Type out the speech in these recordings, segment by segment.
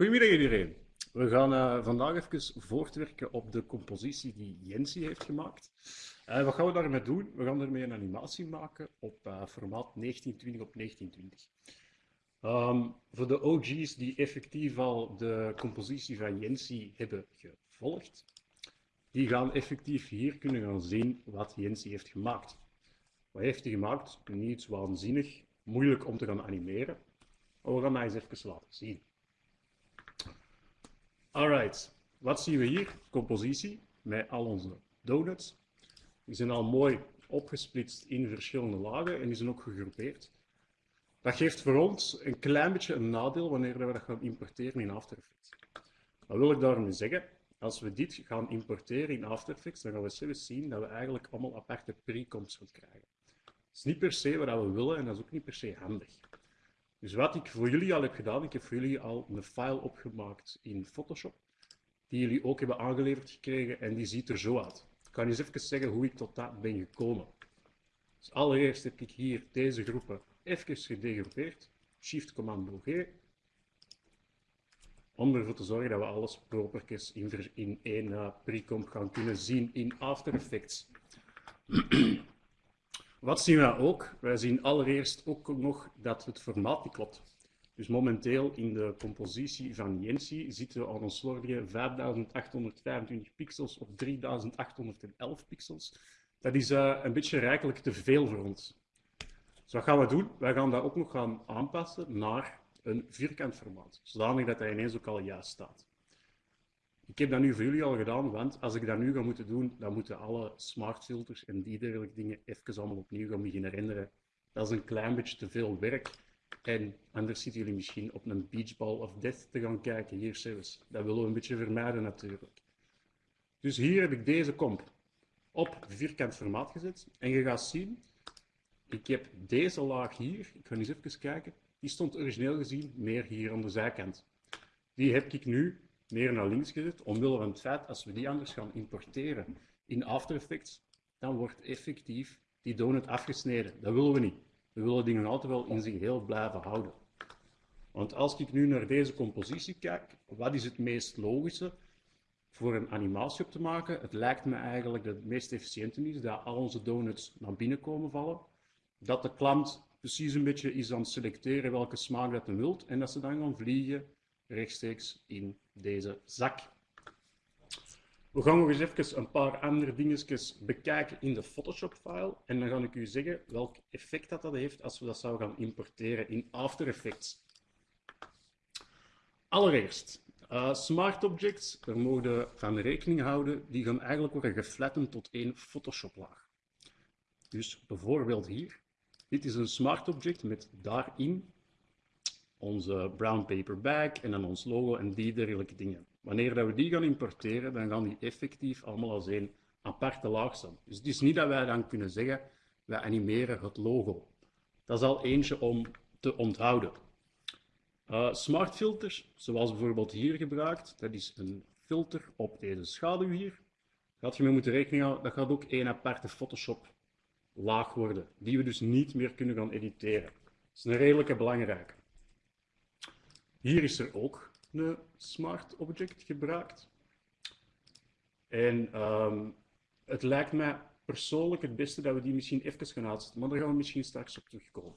Goedemiddag iedereen. We gaan uh, vandaag even voortwerken op de compositie die Jensi heeft gemaakt. Uh, wat gaan we daarmee doen? We gaan ermee een animatie maken op uh, formaat 1920 op 1920. Um, voor de OG's die effectief al de compositie van Jensi hebben gevolgd, die gaan effectief hier kunnen gaan zien wat Jensi heeft gemaakt. Wat heeft hij gemaakt? Niet waanzinnig, moeilijk om te gaan animeren. Maar we gaan dat eens even laten zien. Alright, wat zien we hier? Compositie met al onze donuts. Die zijn al mooi opgesplitst in verschillende lagen en die zijn ook gegroepeerd. Dat geeft voor ons een klein beetje een nadeel wanneer we dat gaan importeren in After Effects. Wat wil ik daarmee zeggen? Als we dit gaan importeren in After Effects, dan gaan we zelfs zien dat we eigenlijk allemaal aparte precoms gaan krijgen. Dat is niet per se wat we willen en dat is ook niet per se handig. Dus wat ik voor jullie al heb gedaan, ik heb voor jullie al een file opgemaakt in Photoshop, die jullie ook hebben aangeleverd gekregen en die ziet er zo uit. Ik kan eens even zeggen hoe ik tot dat ben gekomen. Dus allereerst heb ik hier deze groepen even gedegroepeerd, Shift Commando G, om ervoor te zorgen dat we alles propertjes in, in één uh, precomp gaan kunnen zien in After Effects. Wat zien we ook? Wij zien allereerst ook nog dat het formaat niet klopt. Dus momenteel in de compositie van Jensi zitten we aan een slordige 5825 pixels op 3811 pixels. Dat is uh, een beetje rijkelijk te veel voor ons. Dus wat gaan we doen? Wij gaan dat ook nog gaan aanpassen naar een vierkant formaat, zodanig dat hij ineens ook al juist staat. Ik heb dat nu voor jullie al gedaan, want als ik dat nu ga moeten doen, dan moeten alle smart filters en die dergelijke dingen even allemaal opnieuw gaan beginnen renderen. Dat is een klein beetje te veel werk. En anders zitten jullie misschien op een beachball of death te gaan kijken hier zelfs. Dat willen we een beetje vermijden natuurlijk. Dus hier heb ik deze komp op vierkant formaat gezet. En je gaat zien, ik heb deze laag hier, ik ga eens even kijken, die stond origineel gezien meer hier aan de zijkant. Die heb ik nu meer naar links gezet, omwille van het feit, als we die anders gaan importeren in After Effects, dan wordt effectief die donut afgesneden. Dat willen we niet. We willen dingen altijd wel in zijn geheel blijven houden. Want als ik nu naar deze compositie kijk, wat is het meest logische voor een animatie op te maken? Het lijkt me eigenlijk dat het meest efficiënte is dat al onze donuts naar binnen komen vallen. Dat de klant precies een beetje is aan het selecteren welke smaak dat hij wilt en dat ze dan gaan vliegen rechtstreeks in deze zak. We gaan nog eens even een paar andere dingetjes bekijken in de Photoshop-file. En dan ga ik u zeggen welk effect dat, dat heeft als we dat zouden gaan importeren in After Effects. Allereerst, uh, smart objects, daar mogen we rekening houden, die gaan eigenlijk worden geflattend tot één Photoshop-laag. Dus bijvoorbeeld hier, dit is een smart object met daarin onze brown paper bag en dan ons logo en die dergelijke dingen. Wanneer dat we die gaan importeren, dan gaan die effectief allemaal als een aparte laag staan. Dus het is niet dat wij dan kunnen zeggen, wij animeren het logo. Dat is al eentje om te onthouden. Uh, smart filters, zoals bijvoorbeeld hier gebruikt, dat is een filter op deze schaduw hier. Gaat je mee moeten rekening houden, dat gaat ook één aparte Photoshop laag worden, die we dus niet meer kunnen gaan editeren. Dat is een redelijke belangrijke. Hier is er ook een smart object gebruikt. En um, het lijkt mij persoonlijk het beste dat we die misschien even gaan uitzetten, maar daar gaan we misschien straks op terugkomen.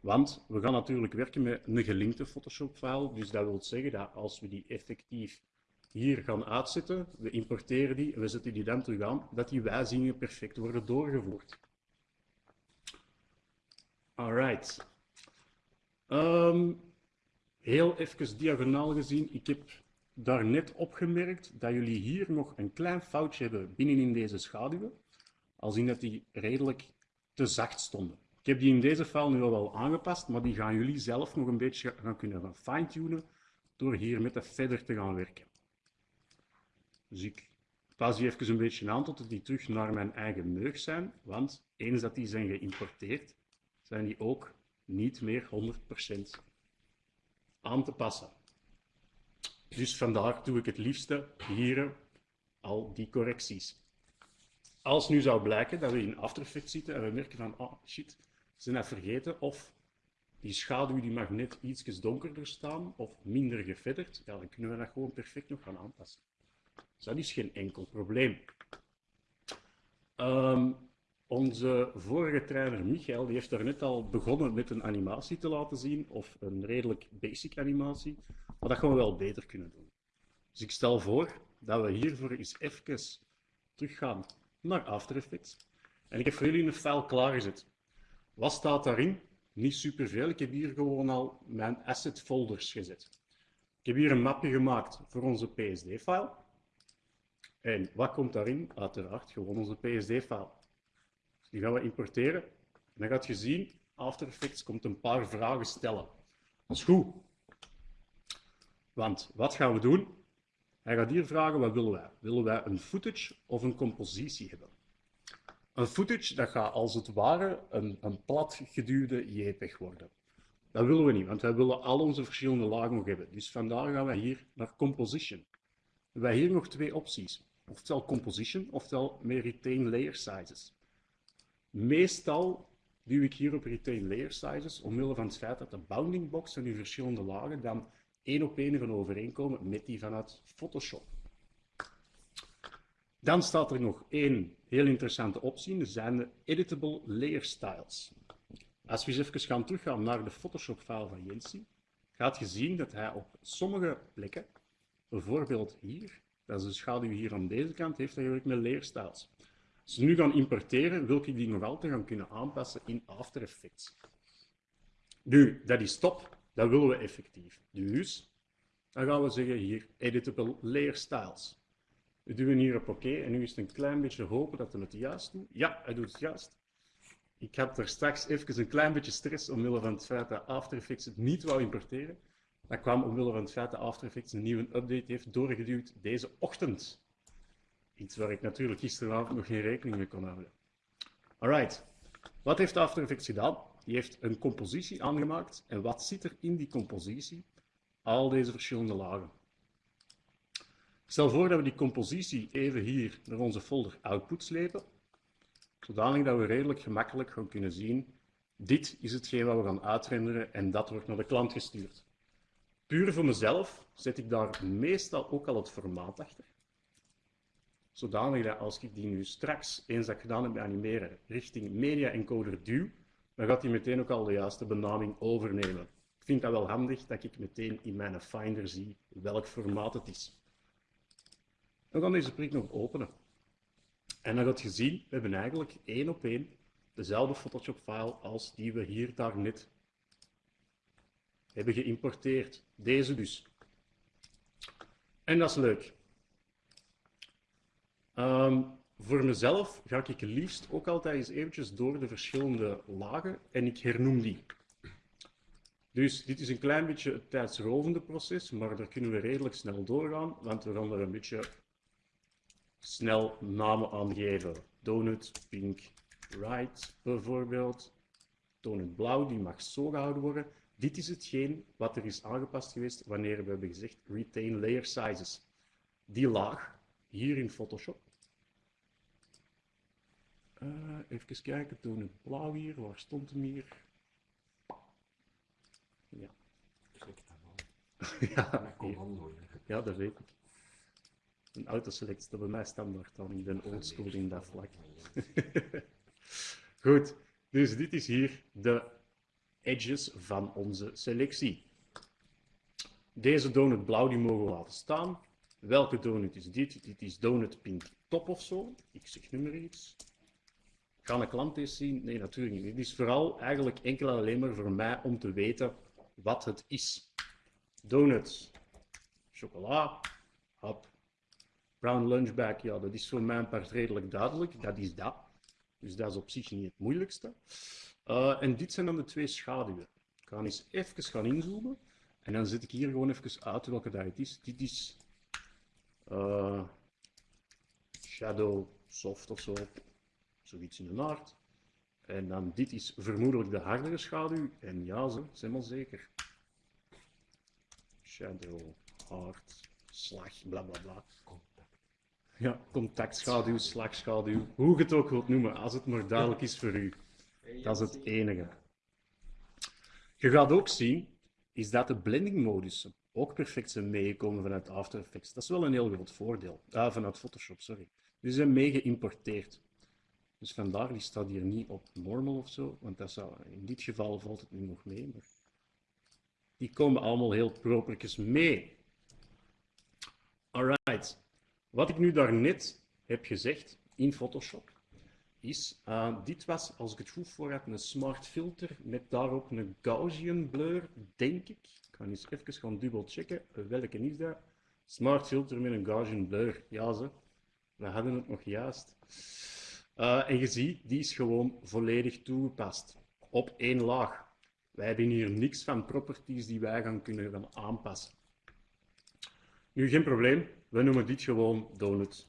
Want we gaan natuurlijk werken met een gelinkte Photoshop-file, dus dat wil zeggen dat als we die effectief hier gaan uitzetten, we importeren die en we zetten die dan terug aan, dat die wijzigingen perfect worden doorgevoerd. Alright. Um, heel even diagonaal gezien, ik heb daar net opgemerkt dat jullie hier nog een klein foutje hebben binnenin deze schaduwen, als in dat die redelijk te zacht stonden. Ik heb die in deze file nu al wel aangepast, maar die gaan jullie zelf nog een beetje gaan kunnen fine-tunen door hier met de feather te gaan werken. Dus ik pas die even een beetje aan tot die terug naar mijn eigen neug zijn, want eens dat die zijn geïmporteerd, zijn die ook niet meer 100% aan te passen. Dus vandaar doe ik het liefste hier al die correcties. Als nu zou blijken dat we in After Effects zitten en we merken van, oh shit, ze zijn dat vergeten, of die schaduw die mag net iets donkerder staan of minder gefedderd, ja, dan kunnen we dat gewoon perfect nog gaan aanpassen. Dus dat is geen enkel probleem. Ehm, onze vorige trainer Michael die heeft daarnet al begonnen met een animatie te laten zien, of een redelijk basic animatie, maar dat gaan we wel beter kunnen doen. Dus ik stel voor dat we hiervoor eens even teruggaan naar After Effects. En ik heb voor jullie een file klaargezet. Wat staat daarin? Niet superveel. Ik heb hier gewoon al mijn asset folders gezet. Ik heb hier een mapje gemaakt voor onze PSD-file. En wat komt daarin? Uiteraard gewoon onze PSD-file. Dus die gaan we importeren. En dan gaat je zien, After Effects komt een paar vragen stellen. Dat is goed. Want wat gaan we doen? Hij gaat hier vragen, wat willen wij? Willen wij een footage of een compositie hebben? Een footage, dat gaat als het ware een, een platgeduwde JPEG worden. Dat willen we niet, want wij willen al onze verschillende lagen nog hebben. Dus vandaar gaan wij hier naar composition. We hebben hier nog twee opties. Oftewel composition, oftewel meer retain layer sizes. Meestal duw ik hier op retain layer sizes, omwille van het feit dat de bounding box en die verschillende lagen dan één op één gaan overeenkomen met die vanuit Photoshop. Dan staat er nog één heel interessante optie, dat zijn de editable layer styles. Als we eens even gaan teruggaan naar de Photoshop-file van Jensi, gaat je zien dat hij op sommige plekken, bijvoorbeeld hier, dat is de schaduw hier aan deze kant, heeft hij eigenlijk met layer styles. Als we nu gaan importeren, wil ik die nog altijd gaan kunnen aanpassen in After Effects. Nu, dat is top, dat willen we effectief. Dus, dan gaan we zeggen hier editable layer styles. We duwen hier op oké en nu is het een klein beetje hopen dat hij het juist doet. Ja, hij doet het juist. Ik had er straks even een klein beetje stress omwille van het feit dat After Effects het niet wou importeren. Dat kwam omwille van het feit dat After Effects een nieuwe update heeft doorgeduwd deze ochtend. Iets waar ik natuurlijk gisteravond nog geen rekening mee kon houden. Alright, wat heeft After Effects gedaan? Die heeft een compositie aangemaakt. En wat zit er in die compositie? Al deze verschillende lagen. Stel voor dat we die compositie even hier naar onze folder output slepen, zodanig dat we redelijk gemakkelijk gaan kunnen zien, dit is hetgeen wat we gaan uitrenderen en dat wordt naar de klant gestuurd. Puur voor mezelf zet ik daar meestal ook al het formaat achter. Zodanig dat als ik die nu straks, eens dat gedaan heb met animeren, richting media encoder duw, dan gaat hij meteen ook al de juiste benaming overnemen. Ik vind dat wel handig dat ik meteen in mijn Finder zie welk formaat het is. We gaan deze prik nog openen. En dan gaat je zien, we hebben eigenlijk één op één dezelfde Photoshop-file als die we hier daarnet hebben geïmporteerd. Deze dus. En dat is leuk. Um, voor mezelf ga ik liefst ook altijd eens eventjes door de verschillende lagen en ik hernoem die. Dus dit is een klein beetje het tijdsrovende proces, maar daar kunnen we redelijk snel doorgaan, want we gaan er een beetje snel namen aangeven. Donut, pink, right bijvoorbeeld. Donut blauw, die mag zo gehouden worden. Dit is hetgeen wat er is aangepast geweest wanneer we hebben gezegd retain layer sizes. Die laag, hier in Photoshop. Uh, even kijken, donut blauw hier, waar stond hem hier? Ja. ja, ja, dat weet ik. Een autoselect staat bij mij standaard dan. Ik ben oldschool in dat vlak. Goed, dus dit is hier de edges van onze selectie. Deze donut blauw die mogen we laten staan. Welke donut is dit? Dit is donut pink top of zo. Ik zeg nu maar iets. Kan een klant eens zien? Nee, natuurlijk niet. Dit is vooral eigenlijk enkel en alleen maar voor mij om te weten wat het is. Donuts, chocola, hap, Brown lunchbag, ja, dat is voor mijn part redelijk duidelijk. Dat is dat. Dus dat is op zich niet het moeilijkste. Uh, en dit zijn dan de twee schaduwen. Ik ga eens even gaan inzoomen. En dan zet ik hier gewoon even uit welke dat het is. Dit is uh, Shadow Soft of zo. Zoiets in de aard. En dan dit is vermoedelijk de hardere schaduw. En ja, ze zijn wel zeker. Shadow, hard, slag, bla bla bla. Ja, contactschaduw, slagschaduw, hoe je het ook wilt noemen, als het maar duidelijk is voor u. Dat is het enige. Je gaat ook zien, is dat de blending modussen ook perfect zijn meegekomen vanuit After Effects. Dat is wel een heel groot voordeel. Ah, vanuit Photoshop, sorry. Die zijn mee geïmporteerd. Dus vandaar, die staat hier niet op normal of zo, want dat zou, in dit geval valt het nu nog mee. Maar die komen allemaal heel propertjes mee. Alright. Wat ik nu daarnet heb gezegd in Photoshop, is, uh, dit was, als ik het goed voor heb, een smart filter met daarop een Gaussian blur, denk ik. Ik ga eens even gaan dubbel checken. Welke is dat? Smart filter met een Gaussian blur. Ja, ze. We hadden het nog juist. Uh, en je ziet, die is gewoon volledig toegepast. Op één laag. Wij hebben hier niks van properties die wij gaan kunnen gaan aanpassen. Nu, geen probleem. We noemen dit gewoon donut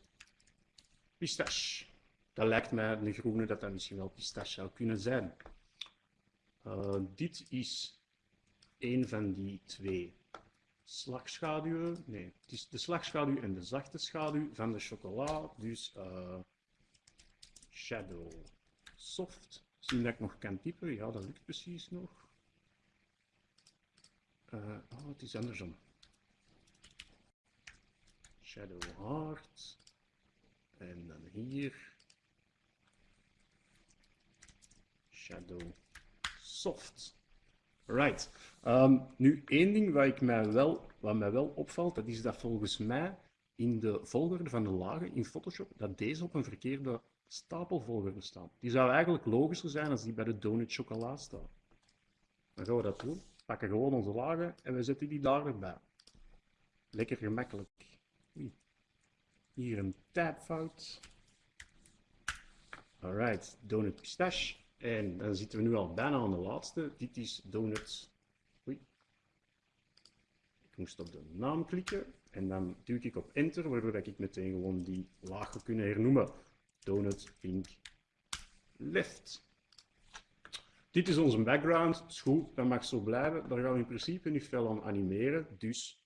pistache. Dat lijkt mij een groene dat dat misschien wel pistache zou kunnen zijn. Uh, dit is een van die twee slagschaduwen. Nee, het is de slagschaduw en de zachte schaduw van de chocola. Dus uh, shadow soft. Zien dat ik nog kan typen? Ja, dat lukt precies nog. Uh, oh, het is andersom. Shadow hard. En dan hier. Shadow soft. Right. Um, nu, één ding wat, ik mij wel, wat mij wel opvalt, dat is dat volgens mij in de volgorde van de lagen in Photoshop, dat deze op een verkeerde stapelvolgorde staan. Die zou eigenlijk logischer zijn als die bij de donut chocola staat. Dan gaan we dat doen. We pakken gewoon onze lagen en we zetten die daar erbij. Lekker gemakkelijk. Hier een tabfout. Alright, donut pistache. En dan zitten we nu al bijna aan de laatste. Dit is donut. Oei. Ik moest op de naam klikken. En dan duw ik op enter, waardoor ik meteen gewoon die laag kunnen hernoemen. Donut pink left. Dit is onze background. Is goed, dat mag zo blijven. Daar gaan we in principe niet veel aan animeren. Dus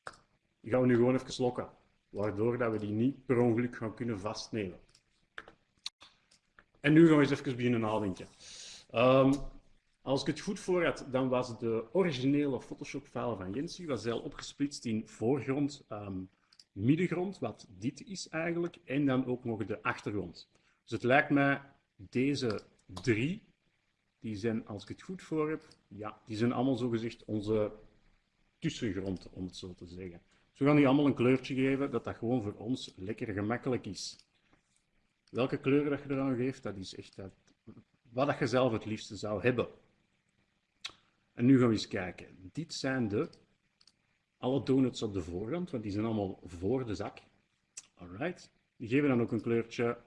die gaan we nu gewoon even lokken. Waardoor dat we die niet per ongeluk gaan kunnen vastnemen. En nu gaan we eens even beginnen nadenken. Um, als ik het goed voor had, dan was de originele Photoshop-file van Jensi was heel opgesplitst in voorgrond, um, middengrond, wat dit is eigenlijk, en dan ook nog de achtergrond. Dus het lijkt mij, deze drie, die zijn, als ik het goed voor heb, ja, die zijn allemaal zogezegd onze tussengrond, om het zo te zeggen. Dus we gaan die allemaal een kleurtje geven, dat dat gewoon voor ons lekker gemakkelijk is. Welke kleur dat je eraan geeft, dat is echt dat, wat dat je zelf het liefste zou hebben. En nu gaan we eens kijken. Dit zijn de alle donuts op de voorgrond, want die zijn allemaal voor de zak. Alright. Die geven dan ook een kleurtje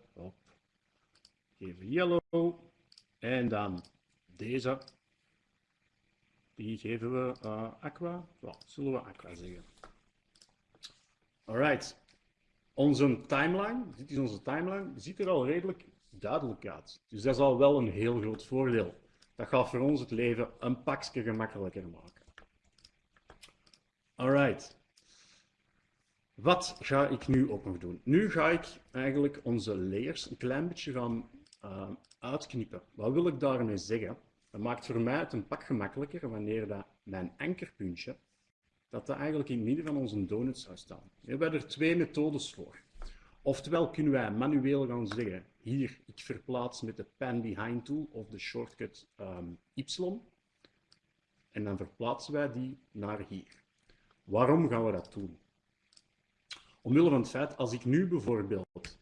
op. Geven yellow. En dan deze. Die geven we uh, aqua. Well, zullen we aqua zeggen. Alright. Onze timeline, dit is onze timeline, ziet er al redelijk duidelijk uit. Dus dat is al wel een heel groot voordeel. Dat gaat voor ons het leven een pakje gemakkelijker maken. Alright. Wat ga ik nu ook nog doen? Nu ga ik eigenlijk onze layers een klein beetje gaan uh, uitknippen. Wat wil ik daarmee zeggen? Dat maakt voor mij het een pak gemakkelijker wanneer dat mijn ankerpuntje, dat dat eigenlijk in het midden van onze donut zou staan. We hebben er twee methodes voor. Oftewel kunnen wij manueel gaan zeggen, hier, ik verplaats met de pan behind tool of de shortcut um, Y. En dan verplaatsen wij die naar hier. Waarom gaan we dat doen? Omwille van het feit, als ik nu bijvoorbeeld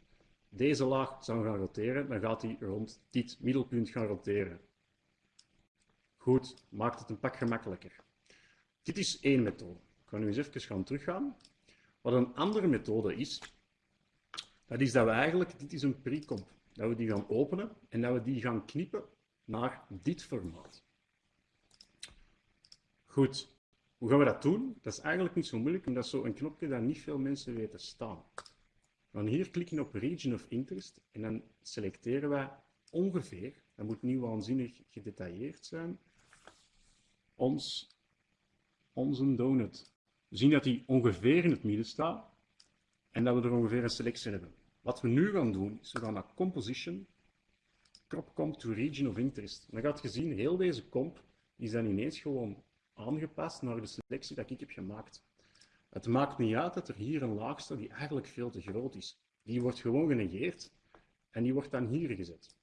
deze laag zou gaan roteren, dan gaat hij rond dit middelpunt gaan roteren. Goed, maakt het een pak gemakkelijker. Dit is één methode. Ik ga nu eens even gaan teruggaan. Wat een andere methode is, dat is dat we eigenlijk, dit is een pre-comp, dat we die gaan openen en dat we die gaan knippen naar dit formaat. Goed, hoe gaan we dat doen? Dat is eigenlijk niet zo moeilijk, omdat zo'n knopje dat niet veel mensen weten staan. Gaan hier klikken op Region of Interest en dan selecteren wij ongeveer, dat moet niet waanzinnig gedetailleerd zijn, ons, onze donut. We zien dat die ongeveer in het midden staat en dat we er ongeveer een selectie hebben. Wat we nu gaan doen, is we gaan naar Composition, Crop Comp to Region of Interest. dan gaat je zien, heel deze comp is dan ineens gewoon aangepast naar de selectie dat ik heb gemaakt. Het maakt niet uit dat er hier een laag staat die eigenlijk veel te groot is. Die wordt gewoon genegeerd en die wordt dan hier gezet.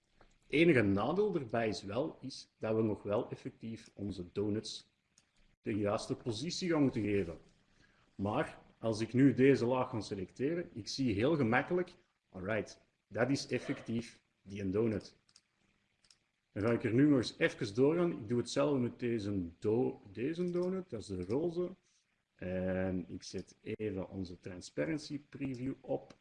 Enige nadeel erbij is wel is dat we nog wel effectief onze donuts de juiste positie gaan moeten geven. Maar als ik nu deze laag ga selecteren, ik zie heel gemakkelijk, alright, dat is effectief die een donut. Dan ga ik er nu nog eens even doorgaan. Ik doe hetzelfde met deze, deze donut, dat is de roze. En ik zet even onze transparency preview op.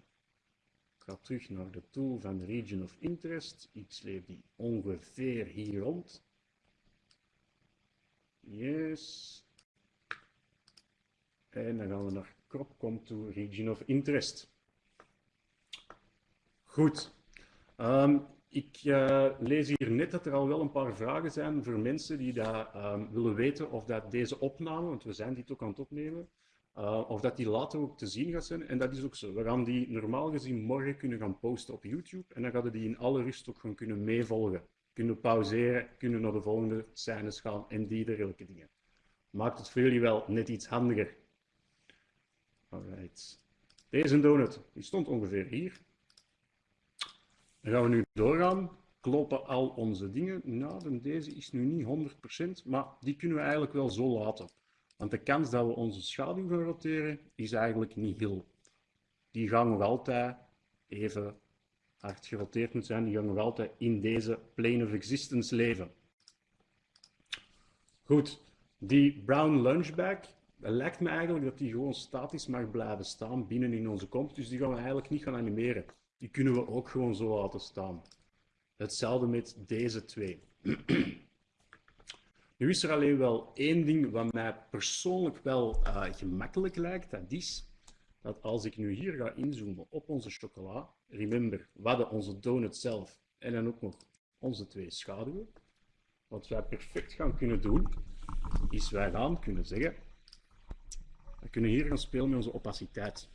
Ik ga terug naar de tool van region of interest. Ik sleep die ongeveer hier rond. Yes. En dan gaan we naar crop contour region of interest. Goed. Um, ik uh, lees hier net dat er al wel een paar vragen zijn voor mensen die dat, um, willen weten of dat deze opname, want we zijn dit ook aan het opnemen, uh, of dat die later ook te zien gaat zijn. En dat is ook zo. We gaan die normaal gezien morgen kunnen gaan posten op YouTube en dan gaan we die in alle rust ook gewoon kunnen meevolgen. Kunnen pauzeren, kunnen naar de volgende scènes gaan en die dergelijke dingen. Maakt het voor jullie wel net iets handiger. Alright. Deze donut, die stond ongeveer hier. Dan gaan we nu doorgaan. Kloppen al onze dingen? Nou, deze is nu niet 100%, maar die kunnen we eigenlijk wel zo laten. Want de kans dat we onze schaduw gaan roteren, is eigenlijk niet heel. Die gaan nog altijd even hard geroteerd moeten zijn. Die gaan nog altijd in deze plane of existence leven. Goed, die brown lunchbag, lijkt me eigenlijk dat die gewoon statisch mag blijven staan binnen in onze comp. Dus die gaan we eigenlijk niet gaan animeren. Die kunnen we ook gewoon zo laten staan. Hetzelfde met deze twee. nu is er alleen wel één ding wat mij persoonlijk wel uh, gemakkelijk lijkt. Dat is dat als ik nu hier ga inzoomen op onze chocola, remember, we hadden onze donut zelf en dan ook nog onze twee schaduwen. Wat wij perfect gaan kunnen doen, is wij gaan kunnen zeggen, we kunnen hier gaan spelen met onze opaciteit.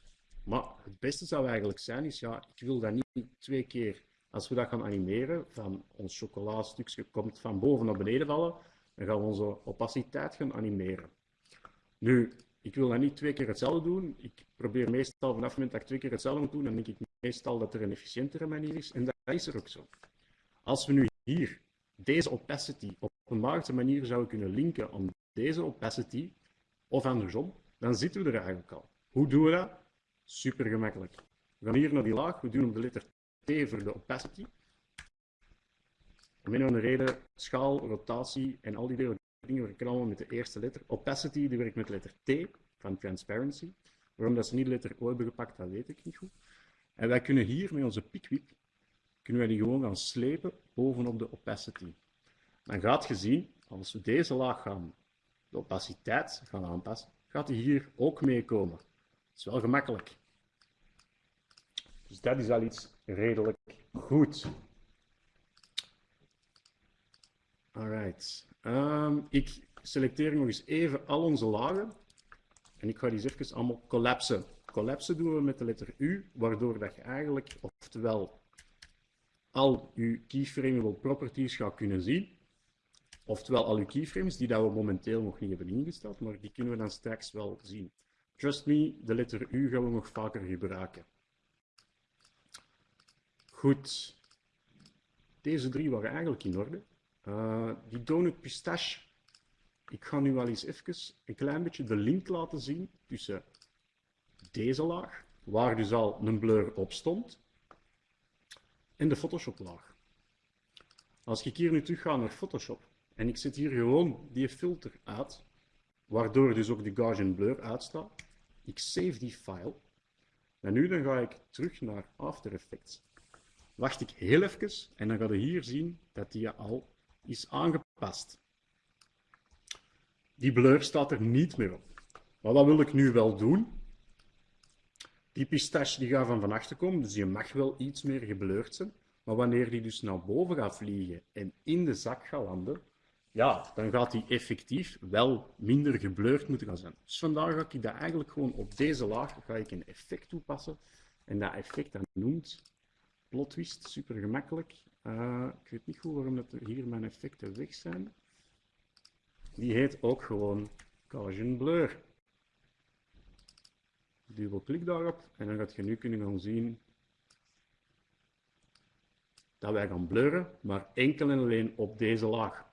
Maar het beste zou eigenlijk zijn, is ja, ik wil dat niet twee keer, als we dat gaan animeren, van ons chocoladestukje komt van boven naar beneden vallen, dan gaan we onze opaciteit gaan animeren. Nu, ik wil dat niet twee keer hetzelfde doen. Ik probeer meestal vanaf het moment dat ik twee keer hetzelfde moet doen, dan denk ik meestal dat er een efficiëntere manier is. En dat is er ook zo. Als we nu hier deze opacity op een magische manier zouden kunnen linken aan deze opacity, of andersom, dan zitten we er eigenlijk al. Hoe doen we dat? Super gemakkelijk. We gaan hier naar die laag, we doen op de letter T voor de opacity. Om een andere reden, schaal, rotatie en al die dingen werken allemaal met de eerste letter. Opacity die werkt met de letter T van transparency. Waarom dat ze niet de letter O hebben gepakt, dat weet ik niet goed. En wij kunnen hier met onze pikwip, kunnen wij die gewoon gaan slepen bovenop de opacity. Dan gaat je zien, als we deze laag gaan, de opaciteit gaan aanpassen, gaat die hier ook meekomen. Is wel gemakkelijk. Dus dat is al iets redelijk goed. Alright. Um, ik selecteer nog eens even al onze lagen. En ik ga die eens even allemaal collapsen. Collapsen doen we met de letter U, waardoor dat je eigenlijk, oftewel, al je keyframeable properties gaat kunnen zien. Oftewel al je keyframes die dat we momenteel nog niet hebben ingesteld, maar die kunnen we dan straks wel zien. Trust me, de letter U gaan we nog vaker gebruiken. Goed. Deze drie waren eigenlijk in orde. Uh, die donut pistache. Ik ga nu wel eens even een klein beetje de link laten zien tussen deze laag, waar dus al een blur op stond, en de Photoshop laag. Als ik hier nu terug ga naar Photoshop en ik zet hier gewoon die filter uit, waardoor dus ook de Gaussian blur uitstaat, ik save die file. En nu dan ga ik terug naar After Effects. Wacht ik heel even en dan ga je hier zien dat die al is aangepast. Die blur staat er niet meer op. Maar wat wil ik nu wel doen? Die pistache die gaat van van achter komen, dus je mag wel iets meer geblurred zijn. Maar wanneer die dus naar boven gaat vliegen en in de zak gaat landen, ja, dan gaat die effectief wel minder geblurred moeten gaan zijn. Dus vandaar ga ik dat eigenlijk gewoon op deze laag ga ik een effect toepassen. En dat effect dat noemt plot twist, super gemakkelijk. Uh, ik weet niet goed waarom dat hier mijn effecten weg zijn. Die heet ook gewoon Gaussian Blur. Dubbelklik daarop en dan gaat je nu kunnen gaan zien dat wij gaan blurren, maar enkel en alleen op deze laag.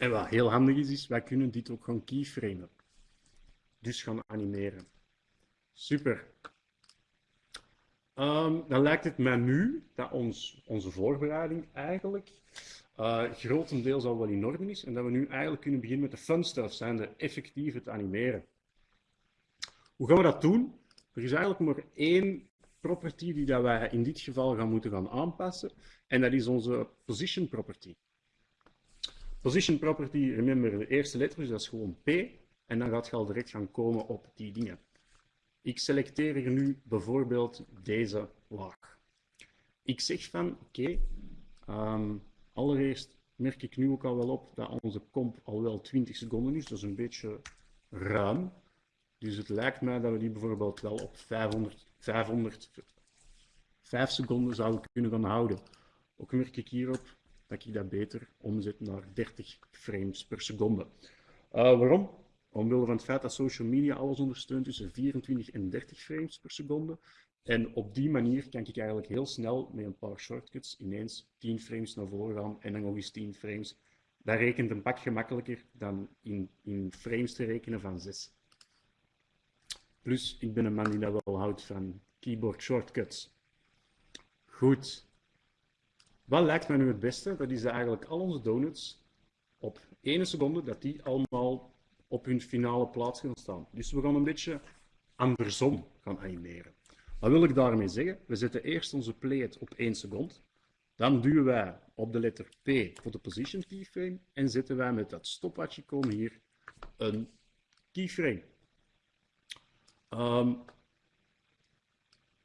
En wat heel handig is, is wij kunnen dit ook gaan keyframen. Dus gaan animeren. Super. Um, dan lijkt het mij nu dat ons, onze voorbereiding eigenlijk uh, grotendeels al wel in orde is en dat we nu eigenlijk kunnen beginnen met de fun stuff, zijn de effectief het animeren. Hoe gaan we dat doen? Er is eigenlijk maar één property die dat wij in dit geval gaan moeten gaan aanpassen en dat is onze position property. Position property, remember de eerste letter, dus dat is gewoon P en dan gaat je al direct gaan komen op die dingen. Ik selecteer hier nu bijvoorbeeld deze laag. Ik zeg van, oké, ehm, allereerst merk ik nu ook al wel op dat onze comp al wel 20 seconden is. Dat is een beetje ruim. Dus het lijkt mij dat we die bijvoorbeeld wel op 500, 500 5 seconden zouden kunnen gaan houden. Ook merk ik hierop dat ik dat beter omzet naar 30 frames per seconde. Uh, waarom? Omwille van het feit dat social media alles ondersteunt tussen 24 en 30 frames per seconde. En op die manier kan ik eigenlijk heel snel met een paar shortcuts ineens 10 frames naar voren gaan en dan nog eens 10 frames. Dat rekent een pak gemakkelijker dan in, in frames te rekenen van 6. Plus, ik ben een man die dat wel houdt van keyboard shortcuts. Goed. Wat lijkt mij nu het beste? Dat is eigenlijk al onze donuts op 1 seconde, dat die allemaal op hun finale plaats gaan staan. Dus we gaan een beetje andersom gaan animeren. Wat wil ik daarmee zeggen? We zetten eerst onze plate op 1 seconde. Dan duwen wij op de letter P voor de position keyframe en zetten wij met dat stopwatch-icoon hier een keyframe. Um,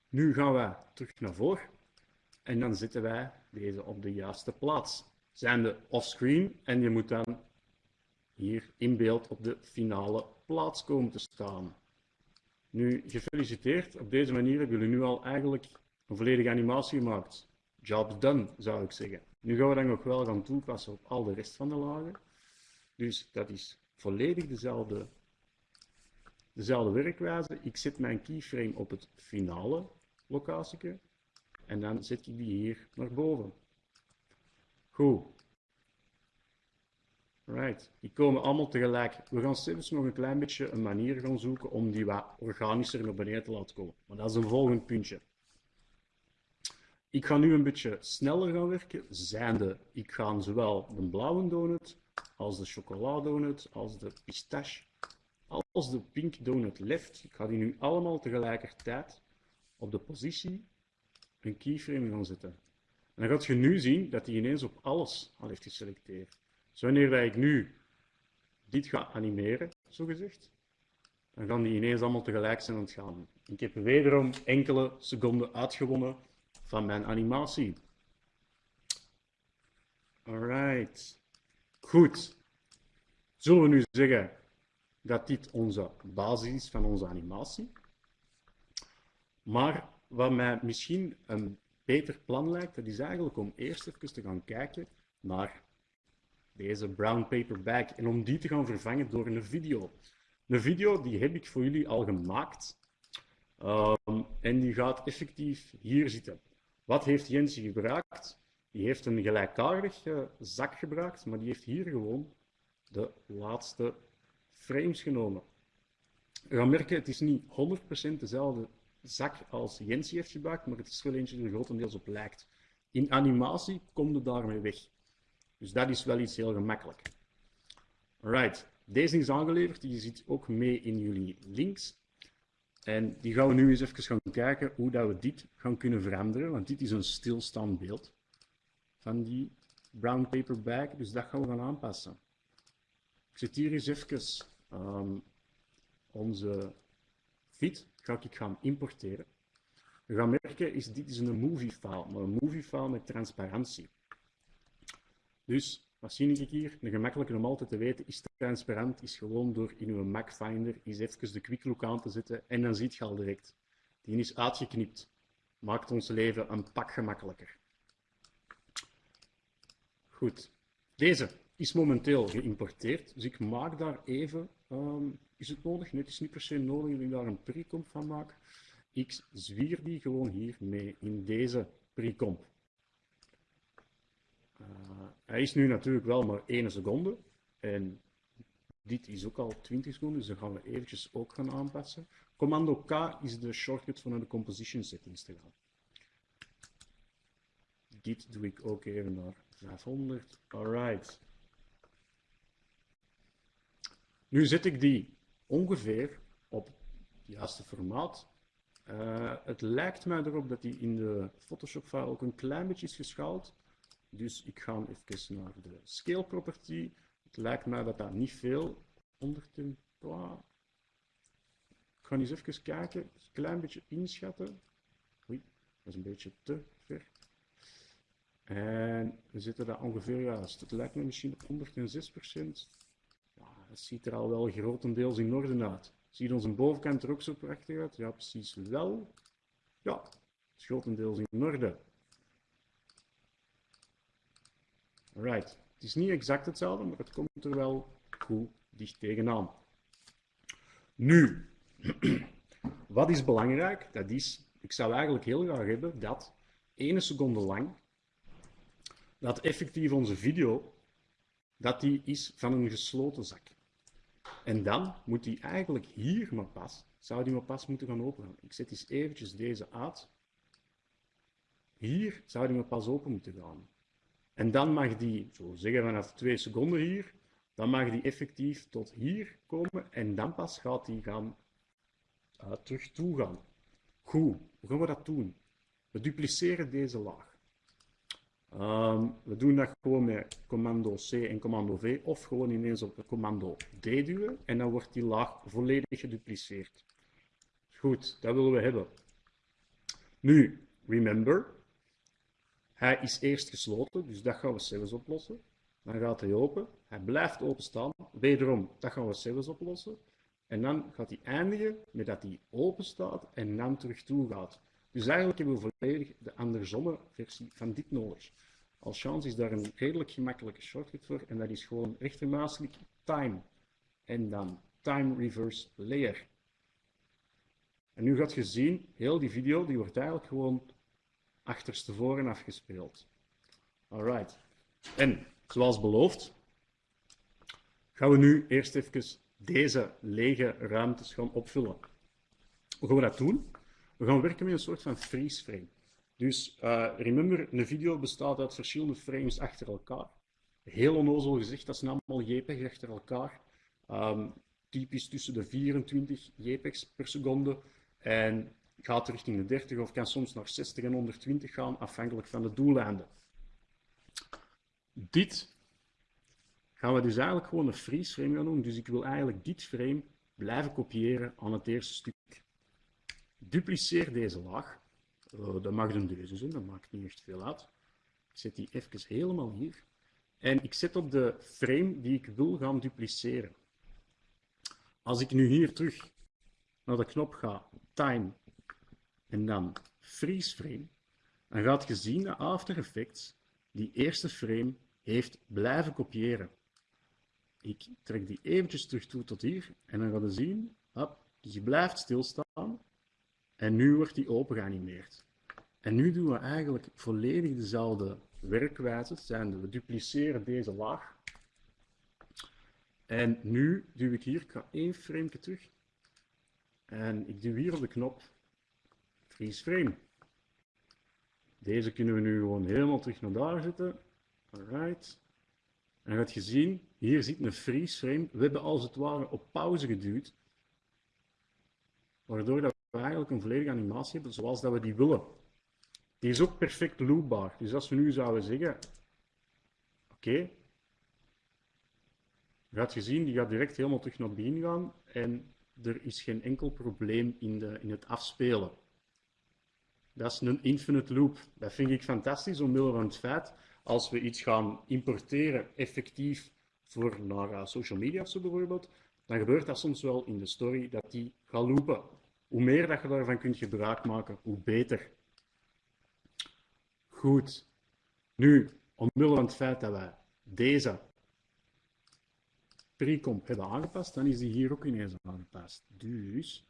nu gaan we terug naar voren en dan zetten wij deze op de juiste plaats. Zijn de offscreen en je moet dan hier in beeld op de finale plaats komen te staan. Nu, gefeliciteerd. Op deze manier hebben jullie nu al eigenlijk een volledige animatie gemaakt. Job done, zou ik zeggen. Nu gaan we dat nog wel gaan toepassen op al de rest van de lagen. Dus dat is volledig dezelfde, dezelfde werkwijze. Ik zet mijn keyframe op het finale locatie en dan zet ik die hier naar boven. Goed. Right. Die komen allemaal tegelijk. We gaan steeds nog een klein beetje een manier gaan zoeken om die wat organischer naar beneden te laten komen. Maar dat is een volgend puntje. Ik ga nu een beetje sneller gaan werken, zijnde ik ga zowel de blauwe donut, als de chocoladonut, als de pistache, als de pink donut left. Ik ga die nu allemaal tegelijkertijd op de positie een keyframe gaan zetten. En dan gaat je nu zien dat hij ineens op alles al heeft geselecteerd. Dus wanneer ik nu dit ga animeren, zo gezegd, dan gaan die ineens allemaal tegelijk zijn aan gaan. Ik heb wederom enkele seconden uitgewonnen van mijn animatie. Alright. Goed. Zullen we nu zeggen dat dit onze basis is van onze animatie? Maar wat mij misschien een beter plan lijkt, dat is eigenlijk om eerst even te gaan kijken naar deze brown paper bag en om die te gaan vervangen door een video. Een video die heb ik voor jullie al gemaakt um, en die gaat effectief hier zitten. Wat heeft Jens gebruikt? Die heeft een gelijkaardige zak gebruikt, maar die heeft hier gewoon de laatste frames genomen. Je gaat merken, het is niet 100% dezelfde zak als Jens heeft gebruikt, maar het is wel eentje die er grotendeels op lijkt. In animatie kom je daarmee weg. Dus dat is wel iets heel gemakkelijk. Alright, deze is aangeleverd, die zit ook mee in jullie links. En die gaan we nu eens even gaan kijken hoe dat we dit gaan kunnen veranderen, want dit is een stilstaand beeld van die brown paper bag, dus dat gaan we gaan aanpassen. Ik zet hier eens even um, onze feed ga ik gaan importeren. We gaan merken, is, dit is een movie file, maar een movie file met transparantie. Dus, wat zie ik hier? Een gemakkelijke om altijd te weten, is transparant, is gewoon door in uw Mac Finder eens even de quick look aan te zetten en dan ziet je al direct. Die is uitgeknipt. Maakt ons leven een pak gemakkelijker. Goed. Deze is momenteel geïmporteerd. Dus ik maak daar even, ehm, is het nodig? Nee, het is niet per se nodig dat ik daar een precomp van maak. Ik zwier die gewoon hier mee in deze precomp. Uh, hij is nu natuurlijk wel maar 1 seconde. En dit is ook al 20 seconden, dus dan gaan we eventjes ook gaan aanpassen. Commando K is de shortcut van de composition settings te gaan. Dit doe ik ook even naar 500. Alright. Nu zet ik die ongeveer op het juiste formaat. Uh, het lijkt mij erop dat die in de Photoshop file ook een klein beetje is geschaald. Dus ik ga even naar de scale property. Het lijkt mij dat dat niet veel onder te... Ik ga eens even kijken, een klein beetje inschatten. Oei, dat is een beetje te ver. En we zitten daar ongeveer juist. Het lijkt me misschien op 106%. Dat ziet er al wel grotendeels in orde uit. Ziet onze bovenkant er ook zo prachtig uit? Ja, precies wel. Ja, het is grotendeels in orde. Alright. Het is niet exact hetzelfde, maar het komt er wel goed dicht tegenaan. Nu, wat is belangrijk? Dat is, ik zou eigenlijk heel graag hebben dat ene seconde lang, dat effectief onze video, dat die is van een gesloten zak. En dan moet die eigenlijk hier maar pas, zou die maar pas moeten gaan openen. Ik zet eens eventjes deze uit. Hier zou die maar pas open moeten gaan. En dan mag die, zo zeggen vanaf twee seconden hier, dan mag die effectief tot hier komen en dan pas gaat die gaan uh, terug toe gaan. Goed, hoe gaan we dat doen? We dupliceren deze laag. Um, we doen dat gewoon met commando C en commando V of gewoon ineens op commando D duwen en dan wordt die laag volledig gedupliceerd. Goed, dat willen we hebben. Nu, remember, hij is eerst gesloten, dus dat gaan we zelfs oplossen. Dan gaat hij open, hij blijft openstaan. Wederom, dat gaan we zelfs oplossen. En dan gaat hij eindigen met dat hij open staat en dan terug toe gaat. Dus eigenlijk hebben we volledig de andersomme versie van dit nodig. Als chance is daar een redelijk gemakkelijke shortcut voor en dat is gewoon rechtermuisklik time en dan time reverse layer. En nu gaat je zien, heel die video die wordt eigenlijk gewoon achterstevoren afgespeeld. Alright. En zoals beloofd, gaan we nu eerst even deze lege ruimtes gaan opvullen. Hoe gaan we dat doen? We gaan werken met een soort van freeze frame. Dus uh, remember, een video bestaat uit verschillende frames achter elkaar. Heel onnozel gezegd, dat zijn allemaal JPEGs achter elkaar. Um, typisch tussen de 24 JPEGs per seconde. En gaat richting de 30 of kan soms naar 60 en 120 gaan, afhankelijk van de doeleinden. Dit gaan we dus eigenlijk gewoon een freeze frame gaan doen. Dus ik wil eigenlijk dit frame blijven kopiëren aan het eerste stuk. Dupliceer deze laag. Uh, dat mag een deze zijn, dat maakt niet echt veel uit. Ik zet die even helemaal hier. En ik zet op de frame die ik wil gaan dupliceren. Als ik nu hier terug naar de knop ga, time, en dan freeze frame, dan gaat je zien dat After Effects die eerste frame heeft blijven kopiëren. Ik trek die eventjes terug toe tot hier en dan gaan we zien, hop, dus die blijft stilstaan en nu wordt die open geanimeerd. En nu doen we eigenlijk volledig dezelfde werkwijze, zijn we dupliceren deze laag. En nu duw ik hier, één frame terug, en ik duw hier op de knop freeze frame. Deze kunnen we nu gewoon helemaal terug naar daar zetten. Alright. En je zien, hier zit een freeze frame. We hebben als het ware op pauze geduwd. Waardoor dat eigenlijk een volledige animatie hebben zoals dat we die willen. Die is ook perfect loopbaar. Dus als we nu zouden zeggen, oké, okay, gaat je zien, die gaat direct helemaal terug naar begin gaan en er is geen enkel probleem in, de, in het afspelen. Dat is een infinite loop. Dat vind ik fantastisch omwille van het feit, als we iets gaan importeren effectief voor naar social media zo bijvoorbeeld, dan gebeurt dat soms wel in de story dat die gaat loopen. Hoe meer dat je daarvan kunt gebruik maken, hoe beter. Goed. Nu, omwille van het feit dat wij deze pre-comp hebben aangepast, dan is die hier ook ineens aangepast. Dus,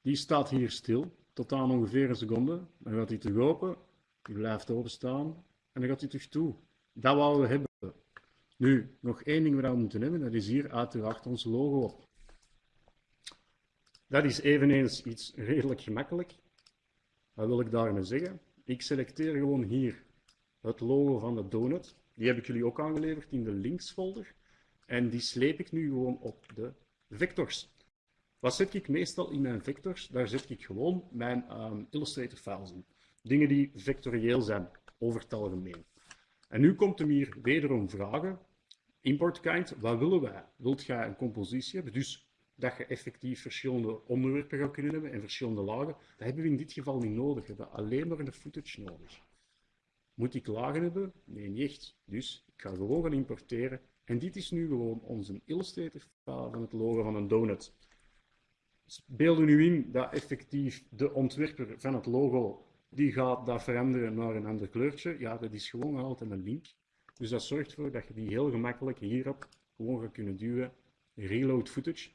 die staat hier stil, tot aan ongeveer een seconde. Dan gaat hij terug open, die blijft openstaan en dan gaat hij terug toe. Dat wouden we hebben. Nu, nog één ding waar we moeten hebben, dat is hier uiteraard ons logo. Dat is eveneens iets redelijk gemakkelijk. Wat wil ik daarmee zeggen? Ik selecteer gewoon hier het logo van de donut. Die heb ik jullie ook aangeleverd in de linksfolder. En die sleep ik nu gewoon op de vectors. Wat zet ik meestal in mijn vectors? Daar zet ik gewoon mijn um, Illustrator files in. Dingen die vectorieel zijn, over het algemeen. En nu komt hem hier wederom vragen. Import kind, wat willen wij? Wilt jij een compositie hebben? Dus dat je effectief verschillende onderwerpen gaat kunnen hebben en verschillende lagen. Dat hebben we in dit geval niet nodig. We hebben alleen maar een footage nodig. Moet ik lagen hebben? Nee, niet. Dus ik ga gewoon gaan importeren. En dit is nu gewoon onze Illustrator file van het logo van een donut. Dus beelden nu in dat effectief de ontwerper van het logo die gaat dat veranderen naar een ander kleurtje. Ja, dat is gewoon altijd een link. Dus dat zorgt ervoor dat je die heel gemakkelijk hierop gewoon gaat kunnen duwen. Reload footage.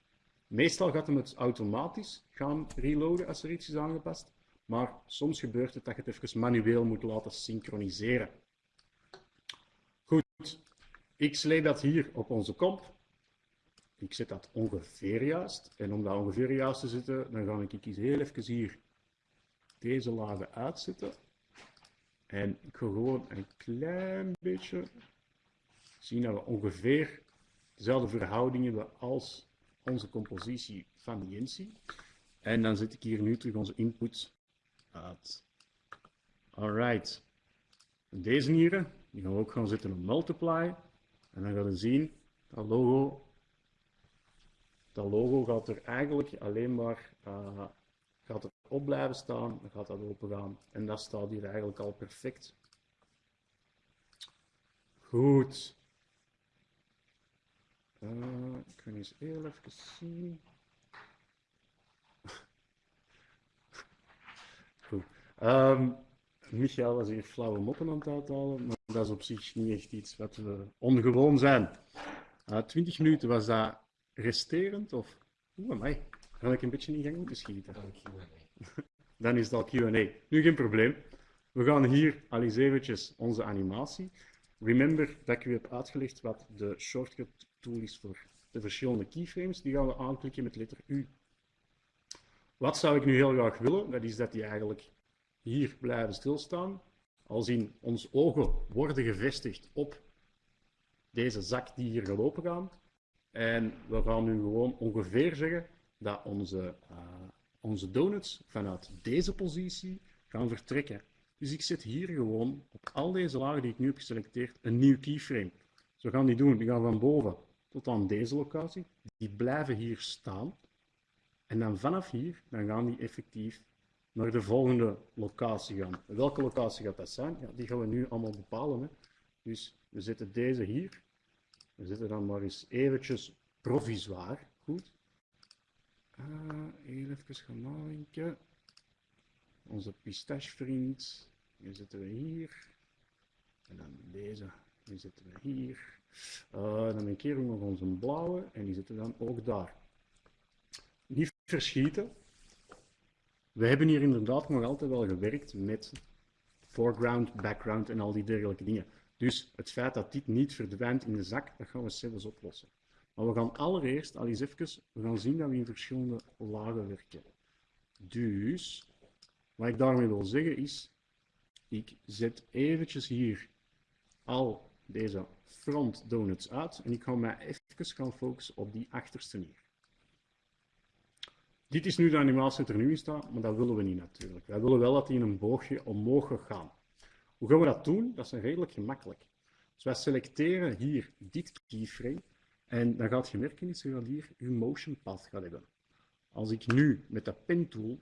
Meestal gaat hem het automatisch gaan reloaden als er iets is aangepast. Maar soms gebeurt het dat je het even manueel moet laten synchroniseren. Goed, ik sleep dat hier op onze komp. Ik zet dat ongeveer juist. En om dat ongeveer juist te zetten, dan ga ik heel even hier deze lagen uitzetten. En ik ga gewoon een klein beetje zien dat we ongeveer dezelfde verhouding hebben als onze compositie van Jensi. En dan zet ik hier nu terug onze input uit. Alright. Deze hier, die gaan we ook gaan zetten op multiply. En dan gaan we zien, dat logo, dat logo gaat er eigenlijk alleen maar uh, gaat er op blijven staan, dan gaat dat open gaan. En dat staat hier eigenlijk al perfect. Goed. Uh, ik ga eens heel even zien. Goed. Um, Michael was hier flauwe moppen aan het uithalen, maar dat is op zich niet echt iets wat we ongewoon zijn. Uh, 20 minuten was dat resterend of... Oeh, mij. Ga ik een beetje in gang moeten schieten? Dan is dat Q&A. Nu geen probleem. We gaan hier al eens eventjes onze animatie. Remember dat ik u heb uitgelegd wat de shortcut tool is voor de verschillende keyframes. Die gaan we aanklikken met letter U. Wat zou ik nu heel graag willen? Dat is dat die eigenlijk hier blijven stilstaan. Als in ons ogen worden gevestigd op deze zak die hier gelopen gaan. En we gaan nu gewoon ongeveer zeggen dat onze, uh, onze donuts vanuit deze positie gaan vertrekken. Dus ik zet hier gewoon op al deze lagen die ik nu heb geselecteerd een nieuw keyframe. Zo gaan die doen. Die gaan van boven tot aan deze locatie. Die blijven hier staan. En dan vanaf hier, dan gaan die effectief naar de volgende locatie gaan. Welke locatie gaat dat zijn? Ja, die gaan we nu allemaal bepalen. Hè. Dus we zetten deze hier. We zetten dan maar eens eventjes provisoir. Goed. Uh, even gaan nadenken. Onze pistachevriend, die zetten we hier. En dan deze, die zetten we hier. Uh, dan een keer nog onze blauwe en die zitten dan ook daar. Niet verschieten. We hebben hier inderdaad nog altijd wel gewerkt met foreground, background en al die dergelijke dingen. Dus het feit dat dit niet verdwijnt in de zak, dat gaan we zelfs oplossen. Maar we gaan allereerst al eens even we gaan zien dat we in verschillende lagen werken. Dus, wat ik daarmee wil zeggen is, ik zet eventjes hier al deze front donuts uit en ik ga mij even gaan focussen op die achterste hier. Dit is nu de animatie dat er nu in staat, maar dat willen we niet natuurlijk. Wij willen wel dat die in een boogje omhoog gaat. Hoe gaan we dat doen? Dat is redelijk gemakkelijk. Dus wij selecteren hier dit keyframe en dan gaat je merken dat je hier je motion path gaat hebben. Als ik nu met de pen tool,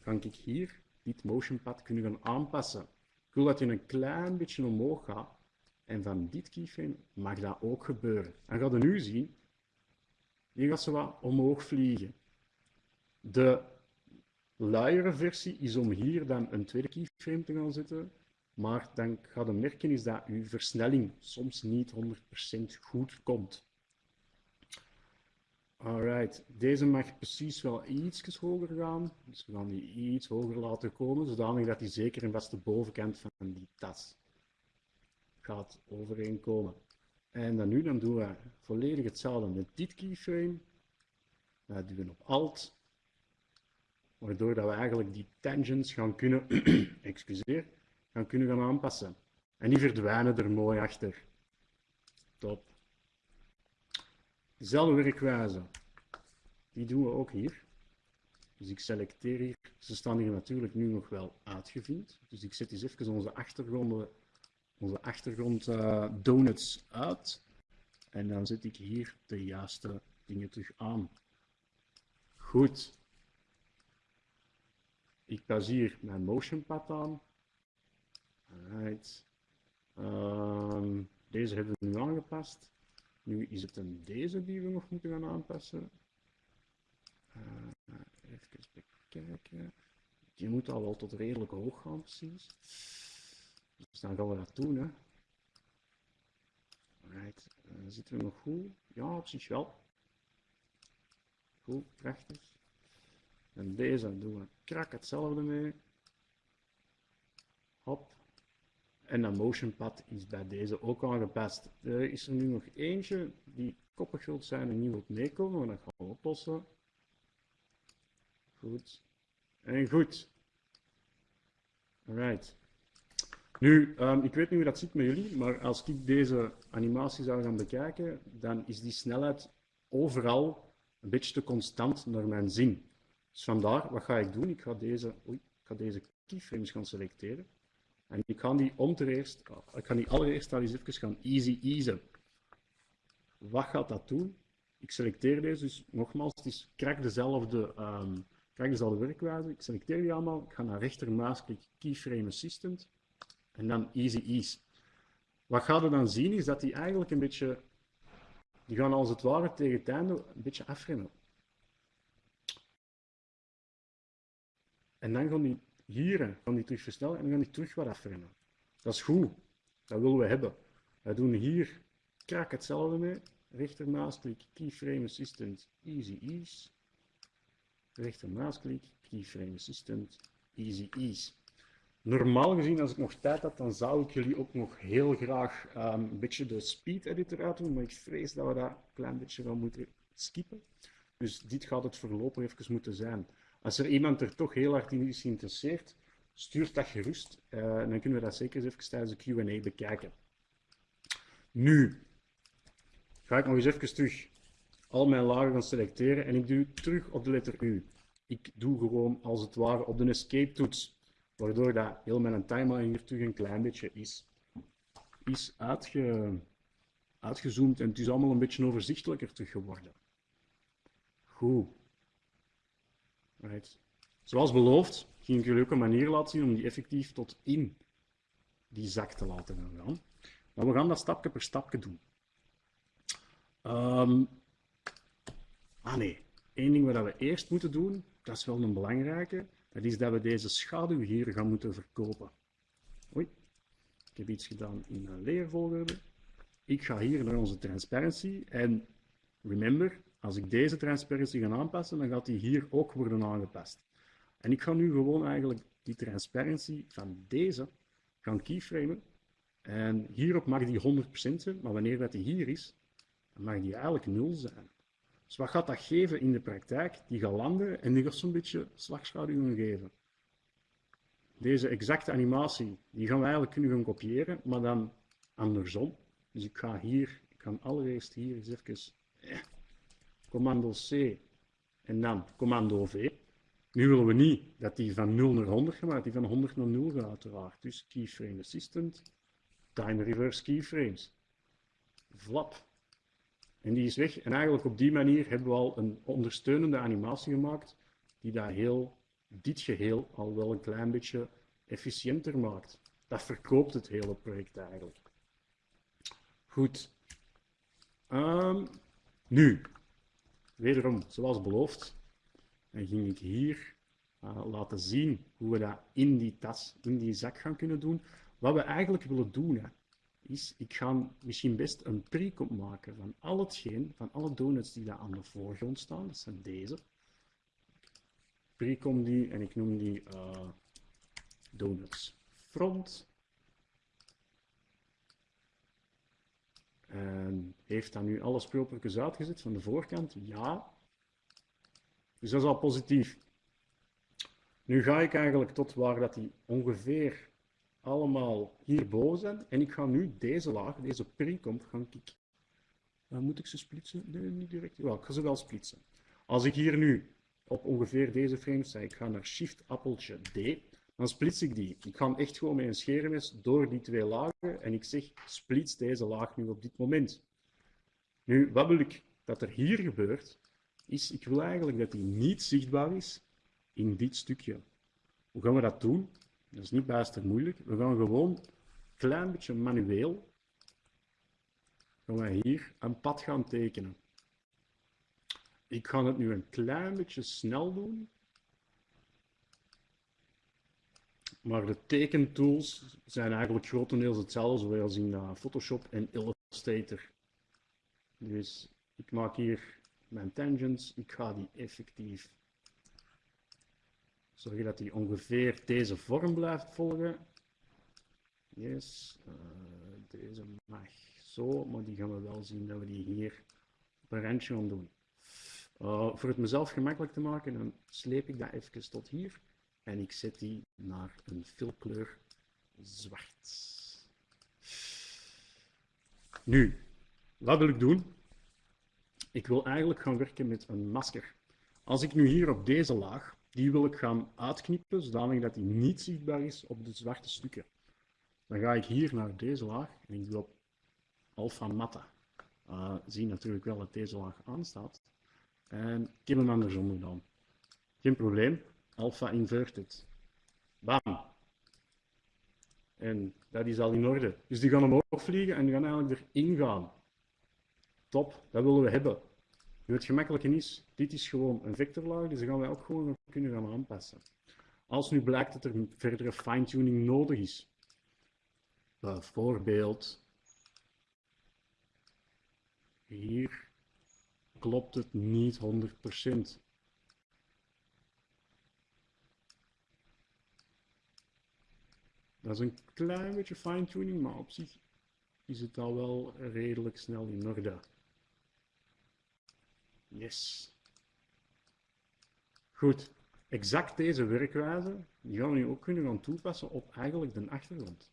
kan ik hier dit motion path kunnen gaan aanpassen. Ik wil dat je een klein beetje omhoog gaat. En van dit keyframe mag dat ook gebeuren. Dan gaat je nu zien, hier gaat ze wat omhoog vliegen. De luiere versie is om hier dan een tweede keyframe te gaan zetten. Maar dan gaat je merken is dat uw versnelling soms niet 100% goed komt. Alright, deze mag precies wel iets hoger gaan. Dus we gaan die iets hoger laten komen, zodanig dat die zeker en vast de bovenkant van die tas gaat overeenkomen. En dan nu dan doen we volledig hetzelfde met dit keyframe. Dat duwen op Alt, waardoor dat we eigenlijk die tangents gaan kunnen, excuseer, gaan kunnen gaan aanpassen. En die verdwijnen er mooi achter. Top. Dezelfde werkwijze. Die doen we ook hier. Dus ik selecteer hier. Ze staan hier natuurlijk nu nog wel uitgevind. Dus ik zet eens even onze achtergronden, onze achtergrond uh, donuts uit. En dan zet ik hier de juiste dingen terug aan. Goed. Ik pas hier mijn motion pad aan. Alright. Um, deze hebben we nu aangepast. Nu is het een deze die we nog moeten gaan aanpassen. Uh, even bekijken. Die moet al wel tot redelijk hoog gaan, precies. Dus dan gaan we dat doen. Hè. Right. Uh, zitten we nog goed? Ja, op zich wel. Goed, prachtig. En deze doen we krak hetzelfde mee. Hop. En dat motion pad is bij deze ook aangepast. Er is er nu nog eentje die koppig wilt zijn en niet wilt meekomen, maar dat gaan we oplossen. Goed. En goed. Alright. Nu, um, ik weet niet hoe dat zit met jullie, maar als ik deze animatie zou gaan bekijken, dan is die snelheid overal een beetje te constant naar mijn zin. Dus vandaar, wat ga ik doen? Ik ga deze, oei, ik ga deze keyframes gaan selecteren. En ik ga die om te eerst, ik ga die allereerst al eens even gaan easy easen. Wat gaat dat doen? Ik selecteer deze, dus nogmaals, het is krak dezelfde, um, dezelfde werkwijze. Ik selecteer die allemaal, ik ga naar rechtermuisklik Keyframe Assistant en dan easy ease. Wat ga je dan zien is dat die eigenlijk een beetje, die gaan als het ware tegen het einde een beetje afremmen. En dan gaan die hier gaan die terug versnellen en dan gaan die terug wat afremmen. Dat is goed. Dat willen we hebben. We doen hier krak hetzelfde mee. Rechtermuisklik, Keyframe Assistant, Easy Ease. Rechtermuisklik, Keyframe Assistant, Easy Ease. Normaal gezien, als ik nog tijd had, dan zou ik jullie ook nog heel graag um, een beetje de speed editor uit doen, maar ik vrees dat we dat een klein beetje gaan moeten skippen. Dus dit gaat het voorlopig even moeten zijn. Als er iemand er toch heel hard in is geïnteresseerd, stuur dat gerust. Uh, dan kunnen we dat zeker even tijdens de Q&A bekijken. Nu ga ik nog eens even terug al mijn lagen gaan selecteren en ik doe terug op de letter U. Ik doe gewoon als het ware op de escape toets, waardoor dat heel mijn timeline hier terug een klein beetje is, is uitge, uitgezoomd en het is allemaal een beetje overzichtelijker terug geworden. Goed. Zoals beloofd ging ik jullie ook een manier laten zien om die effectief tot in die zak te laten gaan. Maar we gaan dat stapje per stapje doen. Um, ah nee, één ding wat we eerst moeten doen, dat is wel een belangrijke, dat is dat we deze schaduw hier gaan moeten verkopen. Oei, ik heb iets gedaan in een leervolgorde. Ik ga hier naar onze transparency en remember, als ik deze transparency ga aanpassen, dan gaat die hier ook worden aangepast. En ik ga nu gewoon eigenlijk die transparency van deze gaan keyframen. En hierop mag die 100% zijn, maar wanneer dat die hier is, dan mag die eigenlijk 0 zijn. Dus wat gaat dat geven in de praktijk? Die gaat landen en die gaat zo'n beetje slagschaduwen geven. Deze exacte animatie, die gaan we eigenlijk kunnen gaan kopiëren, maar dan andersom. Dus ik ga hier, ik ga allereerst hier eens even eh, commando C en dan commando V. Nu willen we niet dat die van 0 naar 100 gaat, maar die van 100 naar 0 gaat uiteraard. Dus keyframe assistant, time reverse keyframes. Flap. En die is weg. En eigenlijk op die manier hebben we al een ondersteunende animatie gemaakt die dat heel, dit geheel al wel een klein beetje efficiënter maakt. Dat verkoopt het hele project eigenlijk. Goed. Um, nu, wederom, zoals beloofd, dan ging ik hier uh, laten zien hoe we dat in die tas, in die zak gaan kunnen doen. Wat we eigenlijk willen doen, hè, is, ik ga misschien best een pre-comp maken van al hetgeen, van alle donuts die daar aan de voorgrond staan. Dat zijn deze. Pre-comp die, en ik noem die uh, donuts front. En heeft dat nu alle speelpulkjes uitgezet van de voorkant? Ja. Dus dat is al positief. Nu ga ik eigenlijk tot waar dat die ongeveer allemaal hierboven zijn. En ik ga nu deze laag, deze pre-comp, gaan ik... Uh, moet ik ze splitsen? Nee, niet direct. Ik ga ze wel splitsen. Als ik hier nu op ongeveer deze frame sta, ik ga naar Shift appeltje D, dan splits ik die. Ik ga echt gewoon met een scheermes door die twee lagen en ik zeg splits deze laag nu op dit moment. Nu, wat wil ik dat er hier gebeurt, is ik wil eigenlijk dat die niet zichtbaar is in dit stukje. Hoe gaan we dat doen? Dat is niet bijster moeilijk. We gaan gewoon een klein beetje manueel gaan hier een pad gaan tekenen. Ik ga het nu een klein beetje snel doen. Maar de tekentools zijn eigenlijk grotendeels hetzelfde zoals in uh, Photoshop en Illustrator. Dus ik maak hier mijn tangents. Ik ga die effectief zorgen dat die ongeveer deze vorm blijft volgen. Yes, uh, deze mag zo, maar die gaan we wel zien dat we die hier op een randje gaan doen. Uh, voor het mezelf gemakkelijk te maken, dan sleep ik dat even tot hier. En ik zet die naar een filkleur zwart. Nu, wat wil ik doen? Ik wil eigenlijk gaan werken met een masker. Als ik nu hier op deze laag, die wil ik gaan uitknippen, zodanig dat die niet zichtbaar is op de zwarte stukken. Dan ga ik hier naar deze laag en ik doe op alpha matte. Uh, zie natuurlijk wel dat deze laag aanstaat. En ik heb hem andersom gedaan. Geen probleem alpha inverted. Bam. En dat is al in orde. Dus die gaan omhoog vliegen en die gaan eigenlijk erin gaan. Top, dat willen we hebben. Nu het gemakkelijke is, dit is gewoon een vectorlaag, dus dan gaan wij ook gewoon kunnen gaan aanpassen. Als nu blijkt dat er verdere fine-tuning nodig is, bijvoorbeeld hier klopt het niet 100%. Dat is een klein beetje fine-tuning, maar op zich is het al wel redelijk snel in orde. Yes. Goed. Exact deze werkwijze die gaan we nu ook kunnen gaan toepassen op eigenlijk de achtergrond.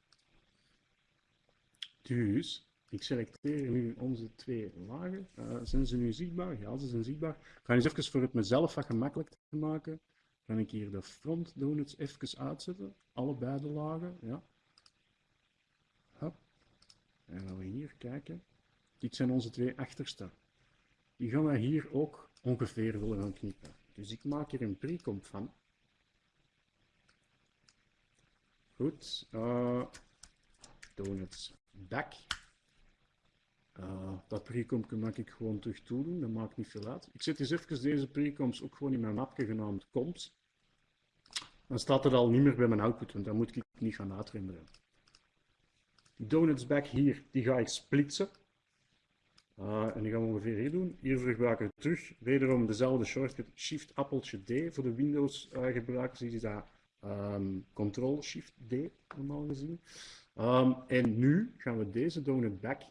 Dus, ik selecteer nu onze twee lagen. Uh, zijn ze nu zichtbaar? Ja, ze zijn zichtbaar. Ik ga eens even voor het mezelf wat gemakkelijk te maken kan ik hier de front donuts even uitzetten. Allebei de lagen. Ja. Hop. En gaan we hier kijken. Dit zijn onze twee achterste. Die gaan wij hier ook ongeveer willen gaan knippen. Dus ik maak hier een pre-comp van. Goed. Uh, donuts back. Uh, dat pre-compje maak ik gewoon terug toedoen, dat maakt niet veel uit. Ik zet eens even deze pre-comps ook gewoon in mijn mapje genaamd comps dan staat het al niet meer bij mijn output, want dan moet ik niet gaan uitrenderen. Die donuts back hier, die ga ik splitsen. Uh, en die gaan we ongeveer hier doen. Hier gebruiken we terug wederom dezelfde shortcut Shift appeltje D. Voor de Windows uh, gebruikers is dat um, Control Shift D normaal gezien. Um, en nu gaan we deze donut back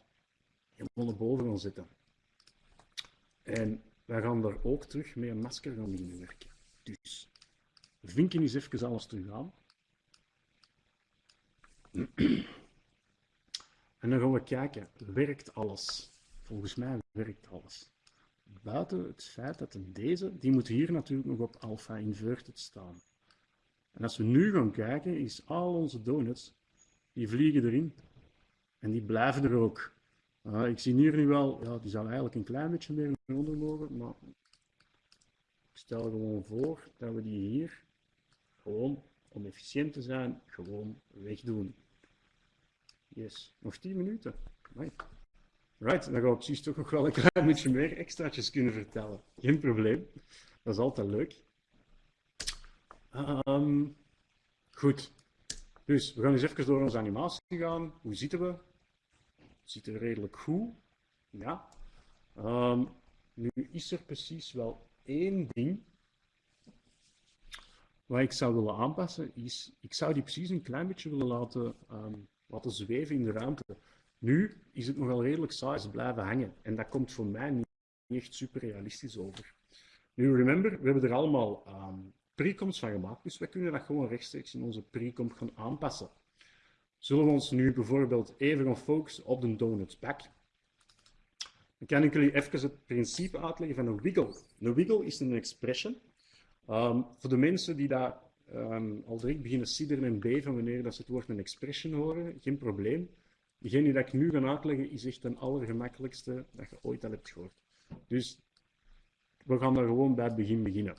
helemaal naar boven gaan zetten. En wij gaan daar ook terug met een masker gaan beginnen werken. Dus vinken eens even alles terug aan. En dan gaan we kijken, werkt alles? Volgens mij werkt alles. Buiten het feit dat deze, die moet hier natuurlijk nog op alpha inverted staan. En als we nu gaan kijken, is al onze donuts, die vliegen erin. En die blijven er ook. Ik zie hier nu wel, ja, die zou eigenlijk een klein beetje meer onder mogen, maar ik stel gewoon voor dat we die hier gewoon, om efficiënt te zijn, gewoon wegdoen. Yes, nog 10 minuten. Right, dan ga ik precies toch nog wel een klein beetje meer extraatjes kunnen vertellen. Geen probleem. Dat is altijd leuk. Um, goed. Dus, we gaan eens even door onze animatie gaan. Hoe zitten we? ziet er redelijk goed. Ja. Ehm, nu is er precies wel één ding wat ik zou willen aanpassen, is ik zou die precies een klein beetje willen laten, ehm, laten zweven in de ruimte. Nu is het nogal redelijk saai, ze blijven hangen. En dat komt voor mij niet echt super realistisch over. Nu, remember, we hebben er allemaal um, van gemaakt, dus we kunnen dat gewoon rechtstreeks in onze precomp gaan aanpassen. Zullen we ons nu bijvoorbeeld even gaan focussen op de donut back? Dan kan ik jullie even het principe uitleggen van een wiggle. Een wiggle is een expression. Um, voor de mensen die daar um, al direct beginnen sidderen en beven wanneer dat ze het woord een expression horen, geen probleem. Degene die ik nu ga uitleggen is echt een allergemakkelijkste dat je ooit al hebt gehoord. Dus we gaan daar gewoon bij het begin beginnen.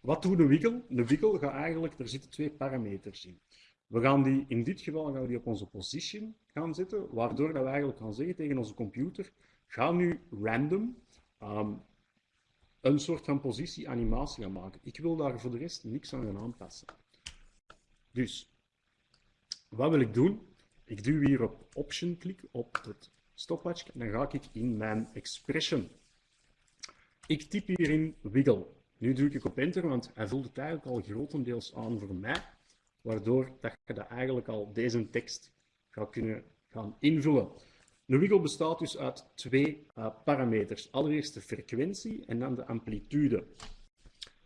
Wat doet de wiggle? De wiggle gaat eigenlijk, er zitten twee parameters in. We gaan die, in dit geval gaan we die op onze position gaan zetten, waardoor dat we eigenlijk gaan zeggen tegen onze computer, ga nu random um, een soort van positieanimatie gaan maken. Ik wil daar voor de rest niks aan gaan aanpassen. Dus, wat wil ik doen? Ik duw hier op Option klik op het stopwatch en dan ga ik in mijn expression. Ik typ hierin wiggle. Nu druk ik op enter, want hij vult het eigenlijk al grotendeels aan voor mij, waardoor dat je dat eigenlijk al deze tekst gaat kunnen gaan invullen. Een wiggle bestaat dus uit twee uh, parameters. Allereerst de frequentie en dan de amplitude.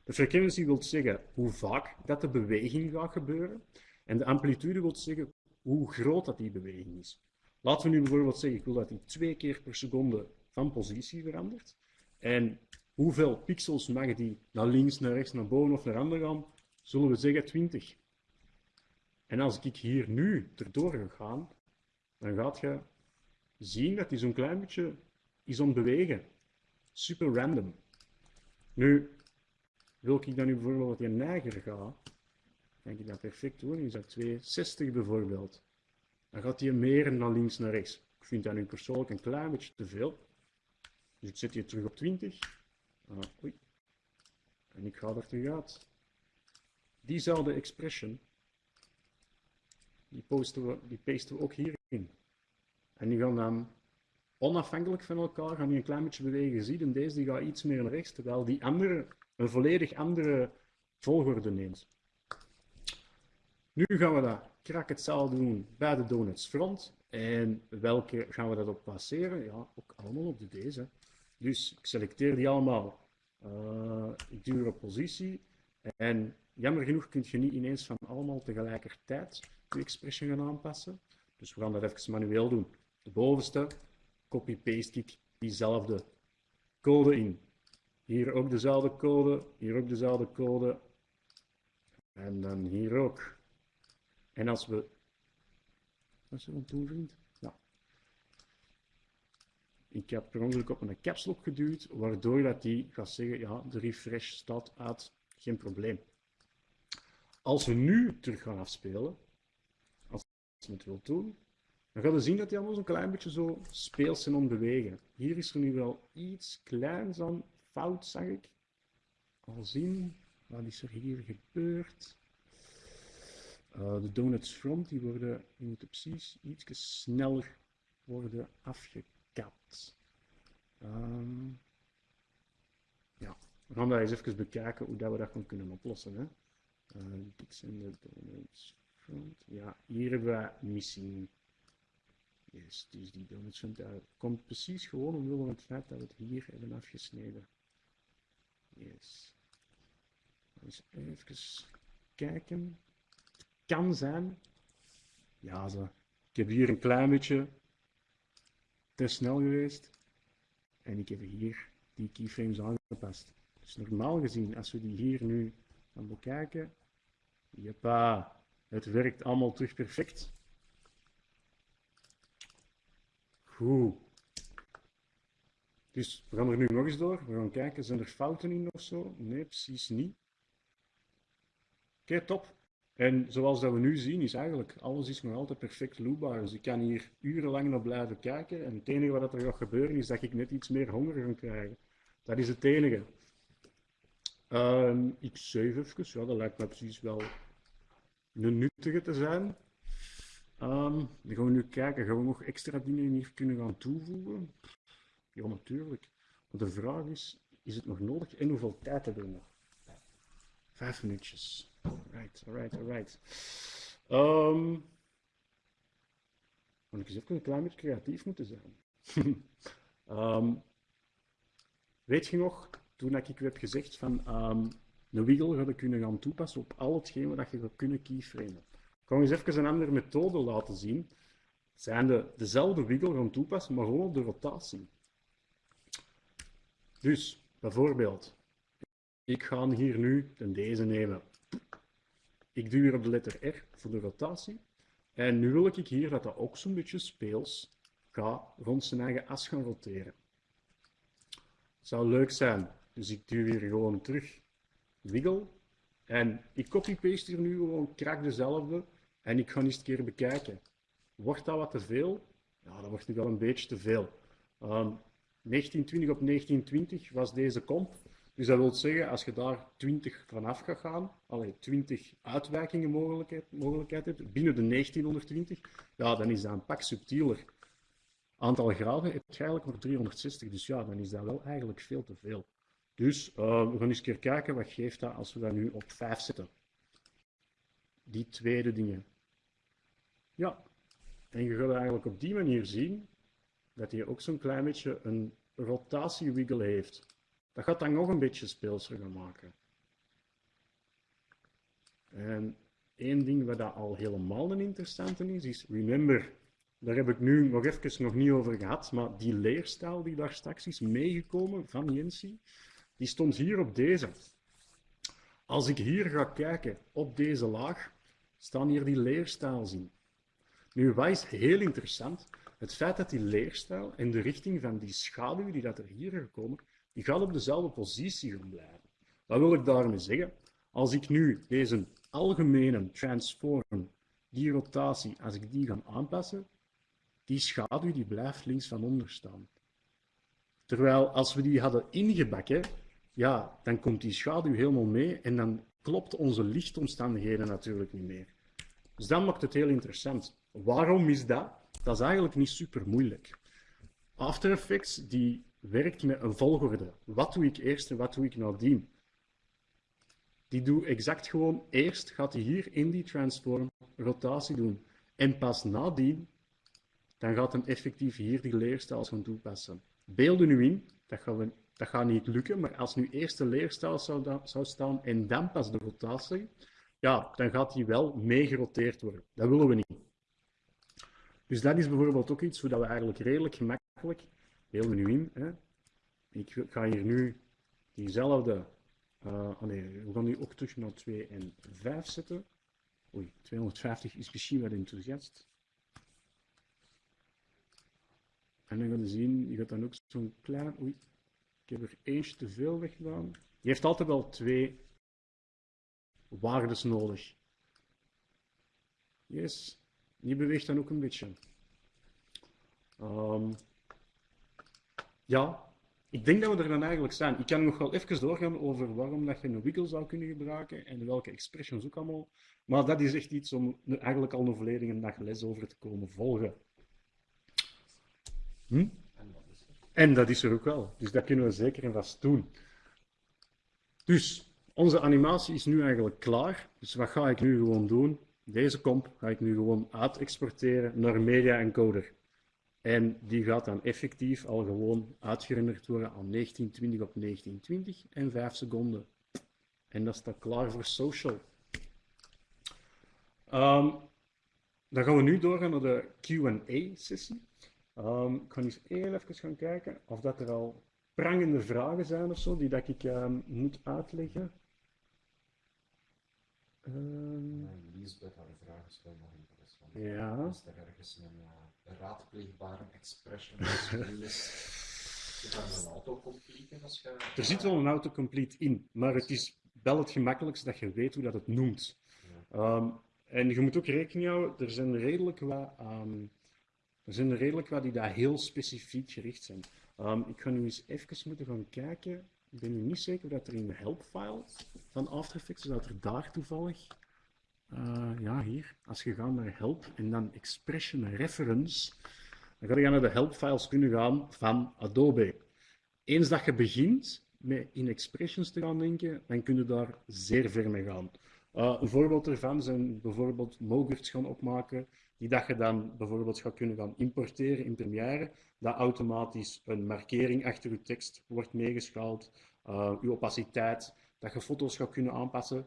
De frequentie wil zeggen hoe vaak dat de beweging gaat gebeuren. En de amplitude wil zeggen hoe groot dat die beweging is. Laten we nu bijvoorbeeld zeggen, ik wil dat die twee keer per seconde van positie verandert. En hoeveel pixels mag die naar links, naar rechts, naar boven of naar ander gaan? Zullen we zeggen 20. En als ik hier nu erdoor ga gaan, dan gaat je zien dat hij zo'n klein beetje is ontbewegen. Super random. Nu, wil ik dan nu bijvoorbeeld dat je neiger gaat, kan ik dat perfect doen. Is dat 260 bijvoorbeeld. Dan gaat hij meer naar links naar rechts. Ik vind dat nu persoonlijk een klein beetje te veel. Dus ik zet je terug op 20. Ah, oei. En ik ga er terug uit. Diezelfde expression, die, posten we, die pasten we ook hierin. En die gaan dan onafhankelijk van elkaar gaan die een klein beetje bewegen. Zie en deze die gaat iets meer naar rechts, terwijl die andere een volledig andere volgorde neemt. Nu gaan we dat krak hetzelfde doen bij de donuts front. En welke gaan we dat op passeren? Ja, ook allemaal op de deze. Dus ik selecteer die allemaal. Uh, positie. En jammer genoeg kun je niet ineens van allemaal tegelijkertijd de expression gaan aanpassen. Dus we gaan dat even manueel doen de bovenste, copy-paste ik diezelfde code in. Hier ook dezelfde code, hier ook dezelfde code. En dan hier ook. En als we... Wat is er aan toe, vriend? Ik heb per ongeluk op een caps lock geduwd, waardoor dat die gaat zeggen, ja, de refresh staat uit, geen probleem. Als we nu terug gaan afspelen, als je het wilt doen, dan gaan we zien dat die allemaal zo'n klein beetje zo speels zijn om bewegen. Hier is er nu wel iets kleins aan fout, zag ik. Al zien, wat is er hier gebeurd? Uh, de donuts front, die, worden, die moeten precies iets sneller worden afgekapt. Um, ja, we gaan eens even bekijken hoe dat we dat kunnen oplossen. Hè. Uh, de donuts front. Ja, hier hebben we missing Yes, dus die donuts daar komt precies gewoon omwille van het feit dat we het hier hebben afgesneden. Yes. Even kijken. Kan zijn. Ja, zo. Ik heb hier een klein beetje te snel geweest. En ik heb hier die keyframes aangepast. Dus normaal gezien, als we die hier nu gaan bekijken, jeppa, het werkt allemaal terug perfect. Goed. Dus we gaan er nu nog eens door. We gaan kijken, zijn er fouten in of zo? Nee, precies niet. Oké, top. En zoals dat we nu zien, is eigenlijk alles is nog altijd perfect loopbaar. Dus ik kan hier urenlang naar blijven kijken. En het enige wat er gaat gebeuren, is dat ik net iets meer honger ga krijgen. Dat is het enige. Um, ik save even. Ja, dat lijkt me precies wel een nuttige te zijn. Ehm, dan gaan we nu kijken, gaan we nog extra dingen hier kunnen gaan toevoegen? Ja, natuurlijk. Maar de vraag is, is het nog nodig en hoeveel tijd hebben we nog? Vijf minuutjes. Alright, alright, alright. Um, ik eens even een klein beetje creatief moeten zijn. Ehm, weet je nog, toen ik u heb gezegd van um, een wiggle ga je kunnen gaan toepassen op al hetgeen wat je gaat kunnen keyframen. Ik ga eens even een andere methode laten zien. Zijn de, dezelfde wiggle gaan toepassen, maar gewoon op de rotatie. Dus, bijvoorbeeld, ik ga hier nu deze nemen. Ik duw hier op de letter R voor de rotatie. En nu wil ik hier dat dat ook zo'n beetje speels gaat rond zijn eigen as gaan roteren. Zou leuk zijn. Dus ik duw hier gewoon terug wiggle. En ik copy-paste hier nu gewoon krak dezelfde. En ik ga eens een keer bekijken. Wordt dat wat te veel? Ja, dat wordt nu wel een beetje te veel. Um, 1920 op 1920 was deze comp. Dus dat wil zeggen, als je daar 20 vanaf gaat gaan, allee, 20 uitwijkingen mogelijkheid, hebt binnen de 1920, ja, dan is dat een pak subtieler. Aantal graden heb je eigenlijk nog 360, dus ja, dan is dat wel eigenlijk veel te veel. Dus uh, we gaan eens een keer kijken, wat geeft dat als we dat nu op 5 zetten. Die tweede dingen. Ja, en je gaat eigenlijk op die manier zien dat hij ook zo'n klein beetje een rotatiewiggle heeft. Dat gaat dan nog een beetje speelser gaan maken. En één ding wat dat al helemaal een interessante is, is remember, daar heb ik nu nog even nog niet over gehad, maar die leerstijl die daar straks is meegekomen van Jensi, die stond hier op deze. Als ik hier ga kijken op deze laag, staan hier die leerstijl zien. Nu, wat is heel interessant? Het feit dat die leerstijl en de richting van die schaduw die dat er hier gekomen, die gaat op dezelfde positie gaan blijven. Wat wil ik daarmee zeggen? Als ik nu deze algemene transform, die rotatie, als ik die ga aanpassen, die schaduw die blijft links van onder staan. Terwijl als we die hadden ingebakken, ja, dan komt die schaduw helemaal mee en dan klopt onze lichtomstandigheden natuurlijk niet meer. Dus dat maakt het heel interessant. Waarom is dat? Dat is eigenlijk niet super moeilijk. After Effects die werkt met een volgorde. Wat doe ik eerst en wat doe ik nadien? Die doe exact gewoon eerst gaat hij hier in die transform rotatie doen. En pas nadien, dan gaat hem effectief hier die leerstijl gaan toepassen. Beelden nu in, dat, gaan we, dat gaat niet lukken, maar als nu eerst de leerstijl zou, zou staan en dan pas de rotatie, ja, dan gaat die wel meegeroteerd worden. Dat willen we niet. Dus dat is bijvoorbeeld ook iets hoe we eigenlijk redelijk gemakkelijk Heel nu in. Hè. Ik ga hier nu diezelfde. Uh, oh nee, we gaan nu ook terug naar 2 en 5 zetten. Oei, 250 is misschien wat enthousiast. En dan gaan we zien, je gaat dan ook zo'n klein. Oei, ik heb er eentje te veel weggedaan. Je heeft altijd wel twee waardes nodig. Yes, die beweegt dan ook een beetje. Um, ja, ik denk dat we er dan eigenlijk zijn. Ik kan nog wel even doorgaan over waarom dat je een wiggle zou kunnen gebruiken en welke expressions ook allemaal. Maar dat is echt iets om eigenlijk al een volledige dag les over te komen volgen. Hm? En dat is er ook wel. Dus dat kunnen we zeker en vast doen. Dus, onze animatie is nu eigenlijk klaar. Dus wat ga ik nu gewoon doen? Deze comp ga ik nu gewoon uitexporteren naar Media Encoder. En die gaat dan effectief al gewoon uitgerenderd worden aan 1920 op 1920 en 5 seconden. En dat staat klaar voor social. Um, dan gaan we nu doorgaan naar de Q&A-sessie. Um, ik ga eens even gaan kijken of dat er al prangende vragen zijn of zo, die dat ik um, moet uitleggen. Um, Lisbeth had een vraag gesteld nog interessant. Ja. Is er ergens een... Raadpleegbare expression is. Zit er een autocomplete als je... Er zit wel een autocomplete in, maar het is wel het gemakkelijkste dat je weet hoe dat het noemt. Ja. Um, en je moet ook rekening houden, er zijn redelijk wat, um, er zijn redelijk wat die daar heel specifiek gericht zijn. Um, ik ga nu eens even moeten gaan kijken. Ik ben nu niet zeker dat er in de helpfile van After Effects, dat er daar toevallig Eh, ja, hier. Als je gaat naar help en dan expression reference, dan ga je naar de helpfiles kunnen gaan van Adobe. Eens dat je begint met in expressions te gaan denken, dan kun je daar zeer ver mee gaan. Uh, een voorbeeld ervan zijn bijvoorbeeld mogurts gaan opmaken, die dat je dan bijvoorbeeld gaat kunnen gaan importeren in Premiere, dat automatisch een markering achter je tekst wordt meegeschaald, uh, je opaciteit, dat je foto's gaat kunnen aanpassen,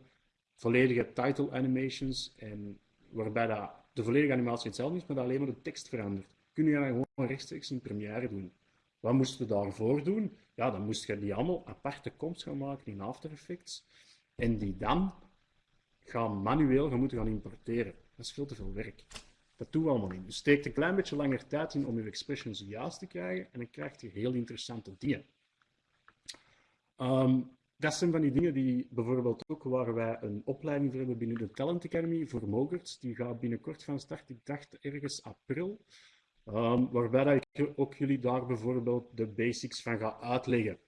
volledige title animations, en waarbij dat de volledige animatie hetzelfde is, maar dat alleen maar de tekst verandert. Kun je dan gewoon rechtstreeks in Premiere doen. Wat moesten we daarvoor doen? Ja, dan moest je die allemaal aparte comps gaan maken in After Effects en die dan gaan manueel gaan moeten gaan importeren. Dat is veel te veel werk. Dat doen we allemaal niet. Dus steekt een klein beetje langer tijd in om je expressions juist te krijgen en dan krijg je heel interessante dingen. Um, dat zijn van die dingen die bijvoorbeeld ook waar wij een opleiding voor hebben binnen de Talent Academy voor Mogurts. Die gaat binnenkort van start, ik dacht ergens april. Um, waarbij ik ook jullie daar bijvoorbeeld de basics van ga uitleggen.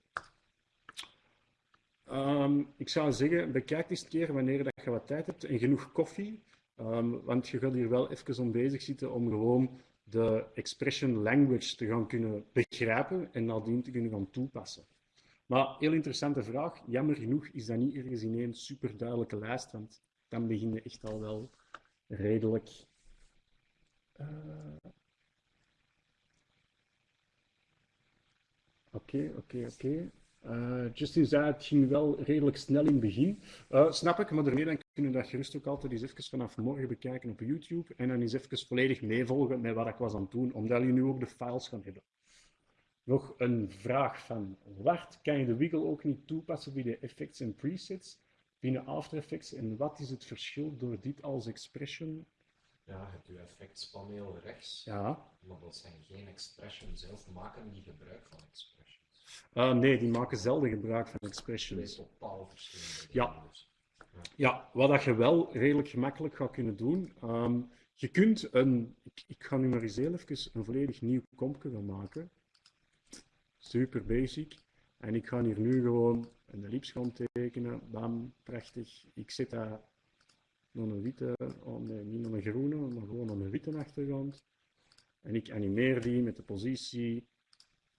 Um, ik zou zeggen, bekijk eens een keer wanneer dat je wat tijd hebt en genoeg koffie. Um, want je gaat hier wel even om bezig zitten om gewoon de expression language te gaan kunnen begrijpen en nadien te kunnen gaan toepassen. Maar heel interessante vraag. Jammer genoeg is dat niet ergens in één super duidelijke lijst, want dan begin je echt al wel redelijk. Uh... Oké, oké, oké. Uh, Justin zei, het ging wel redelijk snel in het begin. Uh, snap ik, maar daarmee dan kunnen we dat gerust ook altijd eens even vanaf morgen bekijken op YouTube en dan eens even volledig meevolgen met wat ik was aan het doen, omdat jullie nu ook de files gaan hebben. Nog een vraag van Wart. Kan je de wiggle ook niet toepassen bij de effects en presets binnen After Effects? En wat is het verschil door dit als expression? Ja, je hebt je effectspaneel rechts, ja. maar dat zijn geen expressions zelf. Maken die gebruik van expressions? Uh, nee, die maken zelden gebruik van expressions. Twee totaal verschillende ja. Dus. ja. Ja, wat dat je wel redelijk gemakkelijk gaat kunnen doen. Um, je kunt een, ik, ik, ga nu maar eens even een volledig nieuw kompje gaan maken super basic. En ik ga hier nu gewoon een ellips tekenen. Bam, prachtig. Ik zet daar nog een witte, oh nee, niet nog een groene, maar gewoon nog een witte achtergrond. En ik animeer die met de positie.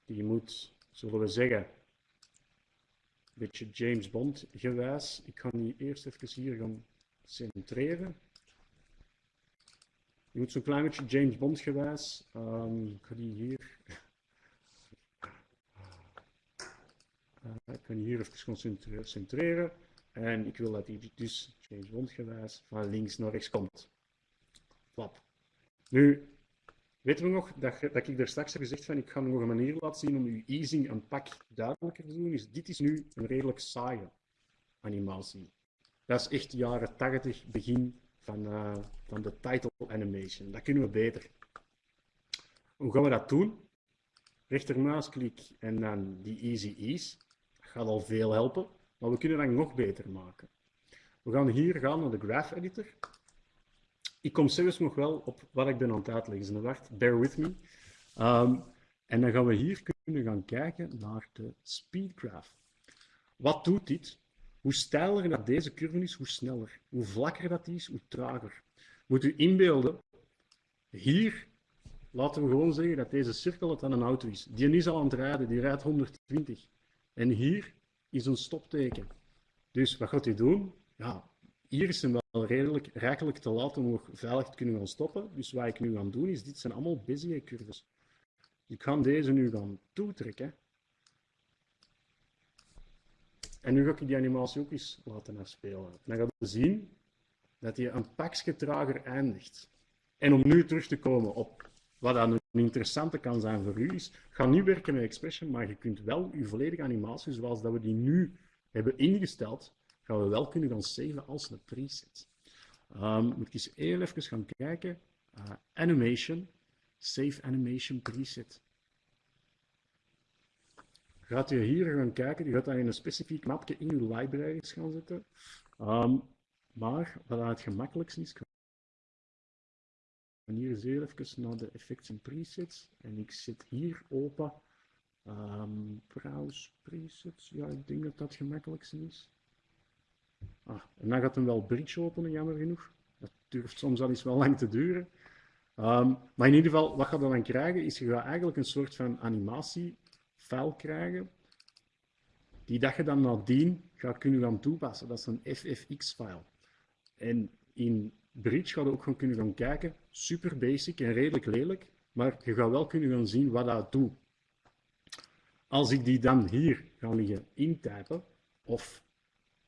Die moet, zullen we zeggen, een beetje James Bond gewijs. Ik ga die eerst even hier gaan centreren. Je moet zo'n klein beetje James Bond gewijs. Um, ik ga die hier Uh, ik kan hier even centreren. En ik wil dat hij dus James Bond van links naar rechts komt. Flap. Nu, weten we nog dat, dat ik daar straks heb gezegd van ik ga nog een manier laten zien om uw easing een pak duidelijker te doen. Dit is nu een redelijk saaie animatie. Dat is echt jaren 80, begin van, uh, van de title animation. Dat kunnen we beter. Hoe gaan we dat doen? Rechtermuisklik en dan die easy ease gaat al veel helpen, maar we kunnen dat nog beter maken. We gaan hier gaan naar de Graph Editor. Ik kom zelfs nog wel op wat ik ben aan het uitleggen. Dus wacht, bear with me. Um, en dan gaan we hier kunnen gaan kijken naar de Speed Graph. Wat doet dit? Hoe steiler dat deze curve is, hoe sneller. Hoe vlakker dat is, hoe trager. Moet u inbeelden, hier laten we gewoon zeggen dat deze cirkel het aan een auto is. Die is al aan het rijden, die rijdt 120. En hier is een stopteken. Dus wat gaat hij doen? Ja, hier is hem wel redelijk rijkelijk te laten om nog veilig te kunnen gaan stoppen. Dus wat ik nu ga doen is, dit zijn allemaal Bezier-curves. Ik ga deze nu gaan toetrekken. En nu ga ik die animatie ook eens laten afspelen. Dan gaan we zien dat hij een pakje trager eindigt. En om nu terug te komen op wat dan een interessante kan zijn voor u is, ga niet werken met Expression, maar je kunt wel je volledige animatie, zoals dat we die nu hebben ingesteld, gaan we wel kunnen gaan saven als een preset. Um, moet ik eens heel even gaan kijken. Uh, animation, Save Animation Preset. Gaat u hier gaan kijken, die gaat dan in een specifiek mapje in uw libraries gaan zetten. Um, maar wat het gemakkelijkst is, en hier is even naar de effects en presets. En ik zet hier open. Um, browse presets. Ja, ik denk dat dat het gemakkelijkste is. Ah, en dan gaat hem wel bridge openen, jammer genoeg. Dat durft soms wel eens wel lang te duren. Ehm, maar in ieder geval, wat je dan krijgen, is je gaat eigenlijk een soort van animatiefile krijgen, die dat je dan nadien gaat kunnen gaan toepassen. Dat is een FFX-file. En in Bridge ga je ook gewoon kunnen gaan kijken, super basic en redelijk lelijk, maar je gaat wel kunnen gaan zien wat dat doet. Als ik die dan hier ga liggen intypen, of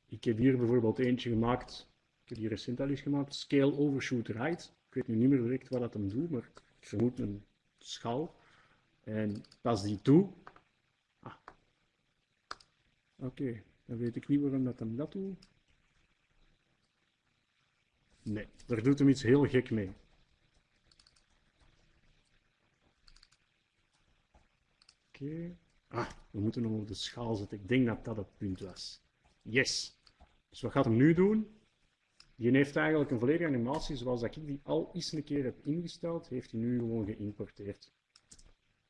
ik heb hier bijvoorbeeld eentje gemaakt, ik heb hier recent al eens gemaakt, scale overshoot right. Ik weet nu niet meer direct wat dat hem doet, maar ik vermoed een schaal. En pas die toe. Ah. Oké, dan weet ik niet waarom dat hem dat doet. Nee, daar doet hem iets heel gek mee. Oké. Ah, we moeten hem op de schaal zetten. Ik denk dat dat het punt was. Yes. Dus wat gaat hem nu doen? Die heeft eigenlijk een volledige animatie zoals dat ik die al eens een keer heb ingesteld, heeft hij nu gewoon geïmporteerd.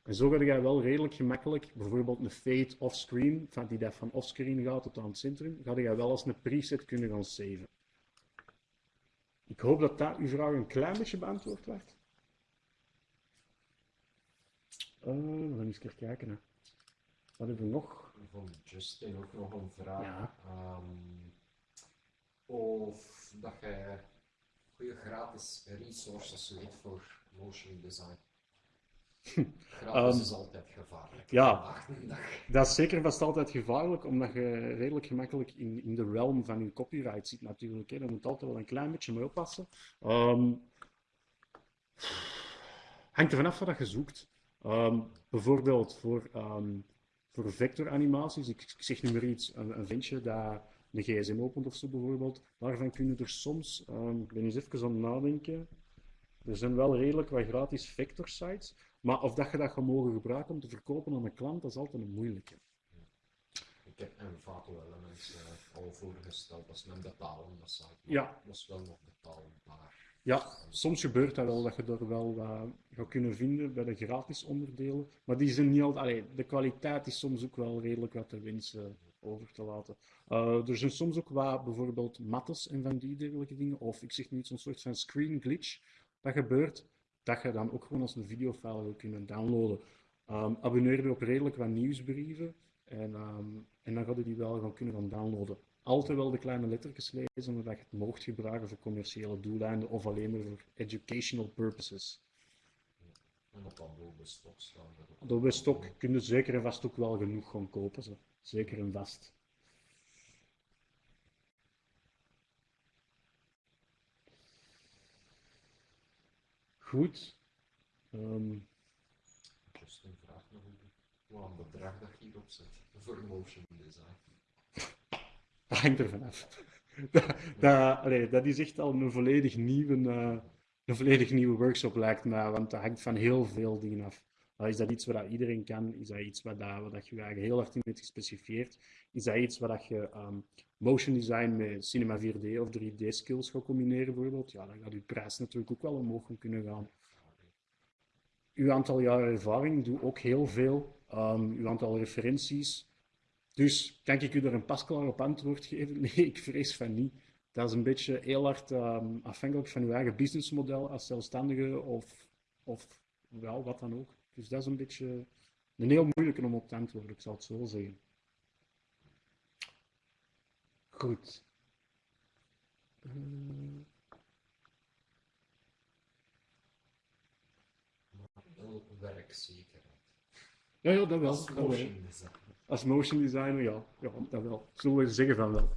En zo ga je wel redelijk gemakkelijk, bijvoorbeeld een fade offscreen, die dat van offscreen gaat tot aan het centrum, ga je wel als een preset kunnen gaan saven. Ik hoop dat dat uw vraag een klein beetje beantwoord werd. Uh, we gaan eens kijken. Hè. Wat hebben we nog? Van Justin ook nog een vraag. Ja. Um, of dat je goede gratis resources weet voor motion design. Gratis Um, is altijd gevaarlijk. ja. Dat is zeker vast altijd gevaarlijk, omdat je redelijk gemakkelijk in, in de realm van je copyright zit natuurlijk. Hè. Daar moet altijd wel een klein beetje mee oppassen. Ehm, hangt er vanaf wat je zoekt. Ehm, bijvoorbeeld voor, ehm, voor vectoranimaties, ik, ik zeg nu maar iets, een, een ventje dat een gsm opent of zo bijvoorbeeld, daarvan kunnen er soms, ehm, ik ben eens even aan het nadenken, er zijn wel redelijk wat gratis vector sites, maar of dat je dat gaat mogen gebruiken om te verkopen aan een klant, dat is altijd een moeilijke. Ik heb Envato Elements uh, al voorgesteld, dat is een betalende site. maar Ja. Dat is wel nog betaalbaar. Ja, soms gebeurt dat wel, dat je er wel wat gaat kunnen vinden bij de gratis onderdelen. Maar die zijn niet altijd... allee, de kwaliteit is soms ook wel redelijk wat te wensen over te laten. Eh, er zijn soms ook wat, bijvoorbeeld mattes en van die dergelijke dingen. Of ik zeg nu zo'n soort van screen glitch dat gebeurt, dat je dan ook gewoon als een videofile wil kunnen downloaden. Ehm, abonneer je op redelijk wat nieuwsbrieven en, ehm, en dan ga je die wel gaan kunnen gaan downloaden. Altijd wel de kleine lettertjes lezen, omdat je het mocht gebruiken voor commerciële doeleinden of alleen maar voor educational purposes. En op Adobe Stock staan. Adobe Stock kun je zeker en vast ook wel genoeg gaan kopen. Zo. Zeker en vast. Goed. Ehm, Justin vraagt nog hoe- wat een bedrag dat je hierop zet voor motion design. dat hangt er vanaf. dat, dat, allee, dat is echt al een volledig nieuwe, eh, een volledig nieuwe workshop lijkt me, want dat hangt van heel veel dingen af. Is dat iets wat iedereen kan? Is dat iets wat, dat, wat je eigenlijk heel hard in hebt gespecificeerd? Is dat iets wat je ehm, motion design met Cinema 4D of 3D skills gaat combineren bijvoorbeeld? Ja, dan gaat je prijs natuurlijk ook wel omhoog kunnen gaan. Uw aantal jaren ervaring doet ook heel veel. Ehm, uw aantal referenties. Dus kan ik u er een pasklaar op antwoord geven? Nee, ik vrees van niet. Dat is een beetje heel hard ehm, afhankelijk van uw eigen businessmodel als zelfstandige of, of wel, wat dan ook. Dus dat is een beetje een heel moeilijke om op te antwoorden, ik zal het zo zeggen. Goed. Maar wel werkzekerheid. ja, ja, dat wel. Als motion design. Als motion designer, ja, ja dat wel. Zullen we zeggen van wel.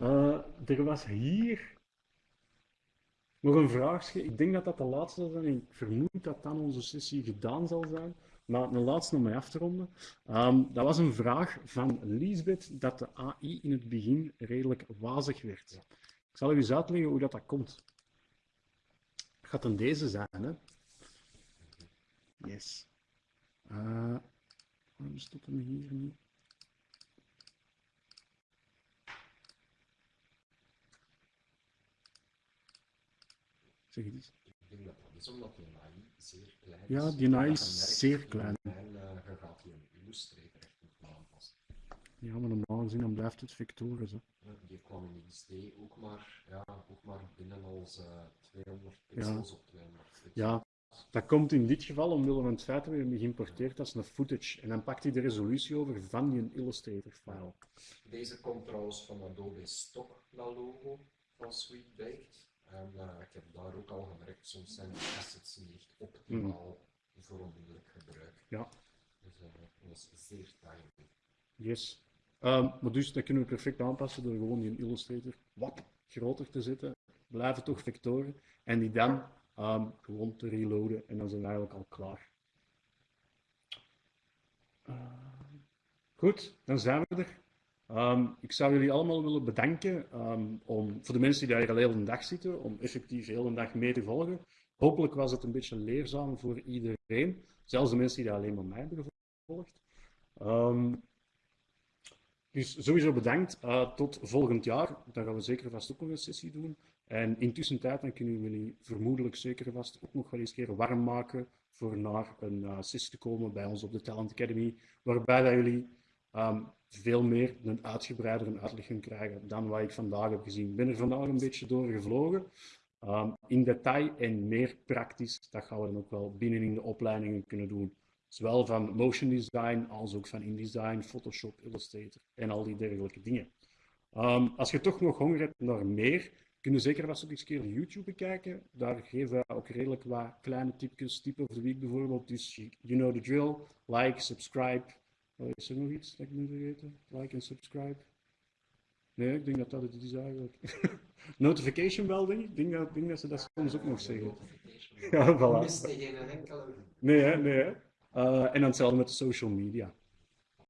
Eh, er was hier nog een vraagje. Ik denk dat dat de laatste zal zijn. Ik vermoed dat dan onze sessie gedaan zal zijn. Maar een laatste om mij af te ronden. Ehm, dat was een vraag van Lisbeth dat de AI in het begin redelijk wazig werd. Ik zal u eens uitleggen hoe dat, dat komt. Het gaat dan deze zijn, hè? Yes. Eh, Waarom stopt hem hier niet? Zeg eens. Ik denk dat dat is omdat die AI zeer klein Ja, is. die AI Dat is je zeer klein. En je gaat die een Illustrator echt moeten aanpassen. Ja, maar normaal gezien dan blijft het vectoren. Hè. Ja, Die kwam in XD ook maar, ja, ook maar binnen als eh 200 pixels op 200 pixels. Ja, dat komt in dit geval omwille van het feit dat we hem geïmporteerd als een footage. En dan pakt hij de resolutie over van die Illustrator file. Deze komt trouwens van Adobe Stock, dat logo van Sweet Baked. En ik heb daar ook al gemerkt, soms zijn de assets niet optimaal voor onmiddellijk gebruik. Ja. Dus eh, dat was zeer timely. Yes. Ehm, maar dus dat kunnen we perfect aanpassen door gewoon die Illustrator wat groter te zetten. Blijven toch vectoren. En die dan ehm, gewoon te reloaden. En dan zijn we eigenlijk al klaar. Ehm, goed, dan zijn we er. Ehm, ik zou jullie allemaal willen bedanken ehm, om, voor de mensen die daar al heel de dag zitten, om effectief heel de dag mee te volgen. Hopelijk was het een beetje leerzaam voor iedereen, zelfs de mensen die dat alleen maar mij hebben gevolgd. Ehm, dus sowieso bedankt. Eh, tot volgend jaar. Dan gaan we zeker vast ook nog een sessie doen. En intussen tijd dan kunnen jullie vermoedelijk zeker vast ook nog wel eens keer warm maken voor naar een eh, sessie te komen bij ons op de Talent Academy, waarbij dat jullie veel meer een uitgebreidere uitleg gaan krijgen dan wat ik vandaag heb gezien. Ik ben er vandaag een beetje doorgevlogen. Um, in detail en meer praktisch, dat gaan we dan ook wel binnen in de opleidingen kunnen doen. Zowel van motion design als ook van InDesign, Photoshop, Illustrator en al die dergelijke dingen. Um, als je toch nog honger hebt naar meer, kun je zeker ook eens een keer YouTube bekijken. Daar geven we ook redelijk wat kleine tipjes, tip of the week bijvoorbeeld. Dus you know the drill, like, subscribe. Oh, is er nog iets dat ik moet vergeten? Like en subscribe. Nee, ik denk dat dat het is eigenlijk. Notification bell, denk ik. Ik denk dat, denk dat ze dat soms ook nog zeggen. Ja, voilà. Geen enkele. Nee, hè, nee. Hè. Uh, en dan hetzelfde met de social media.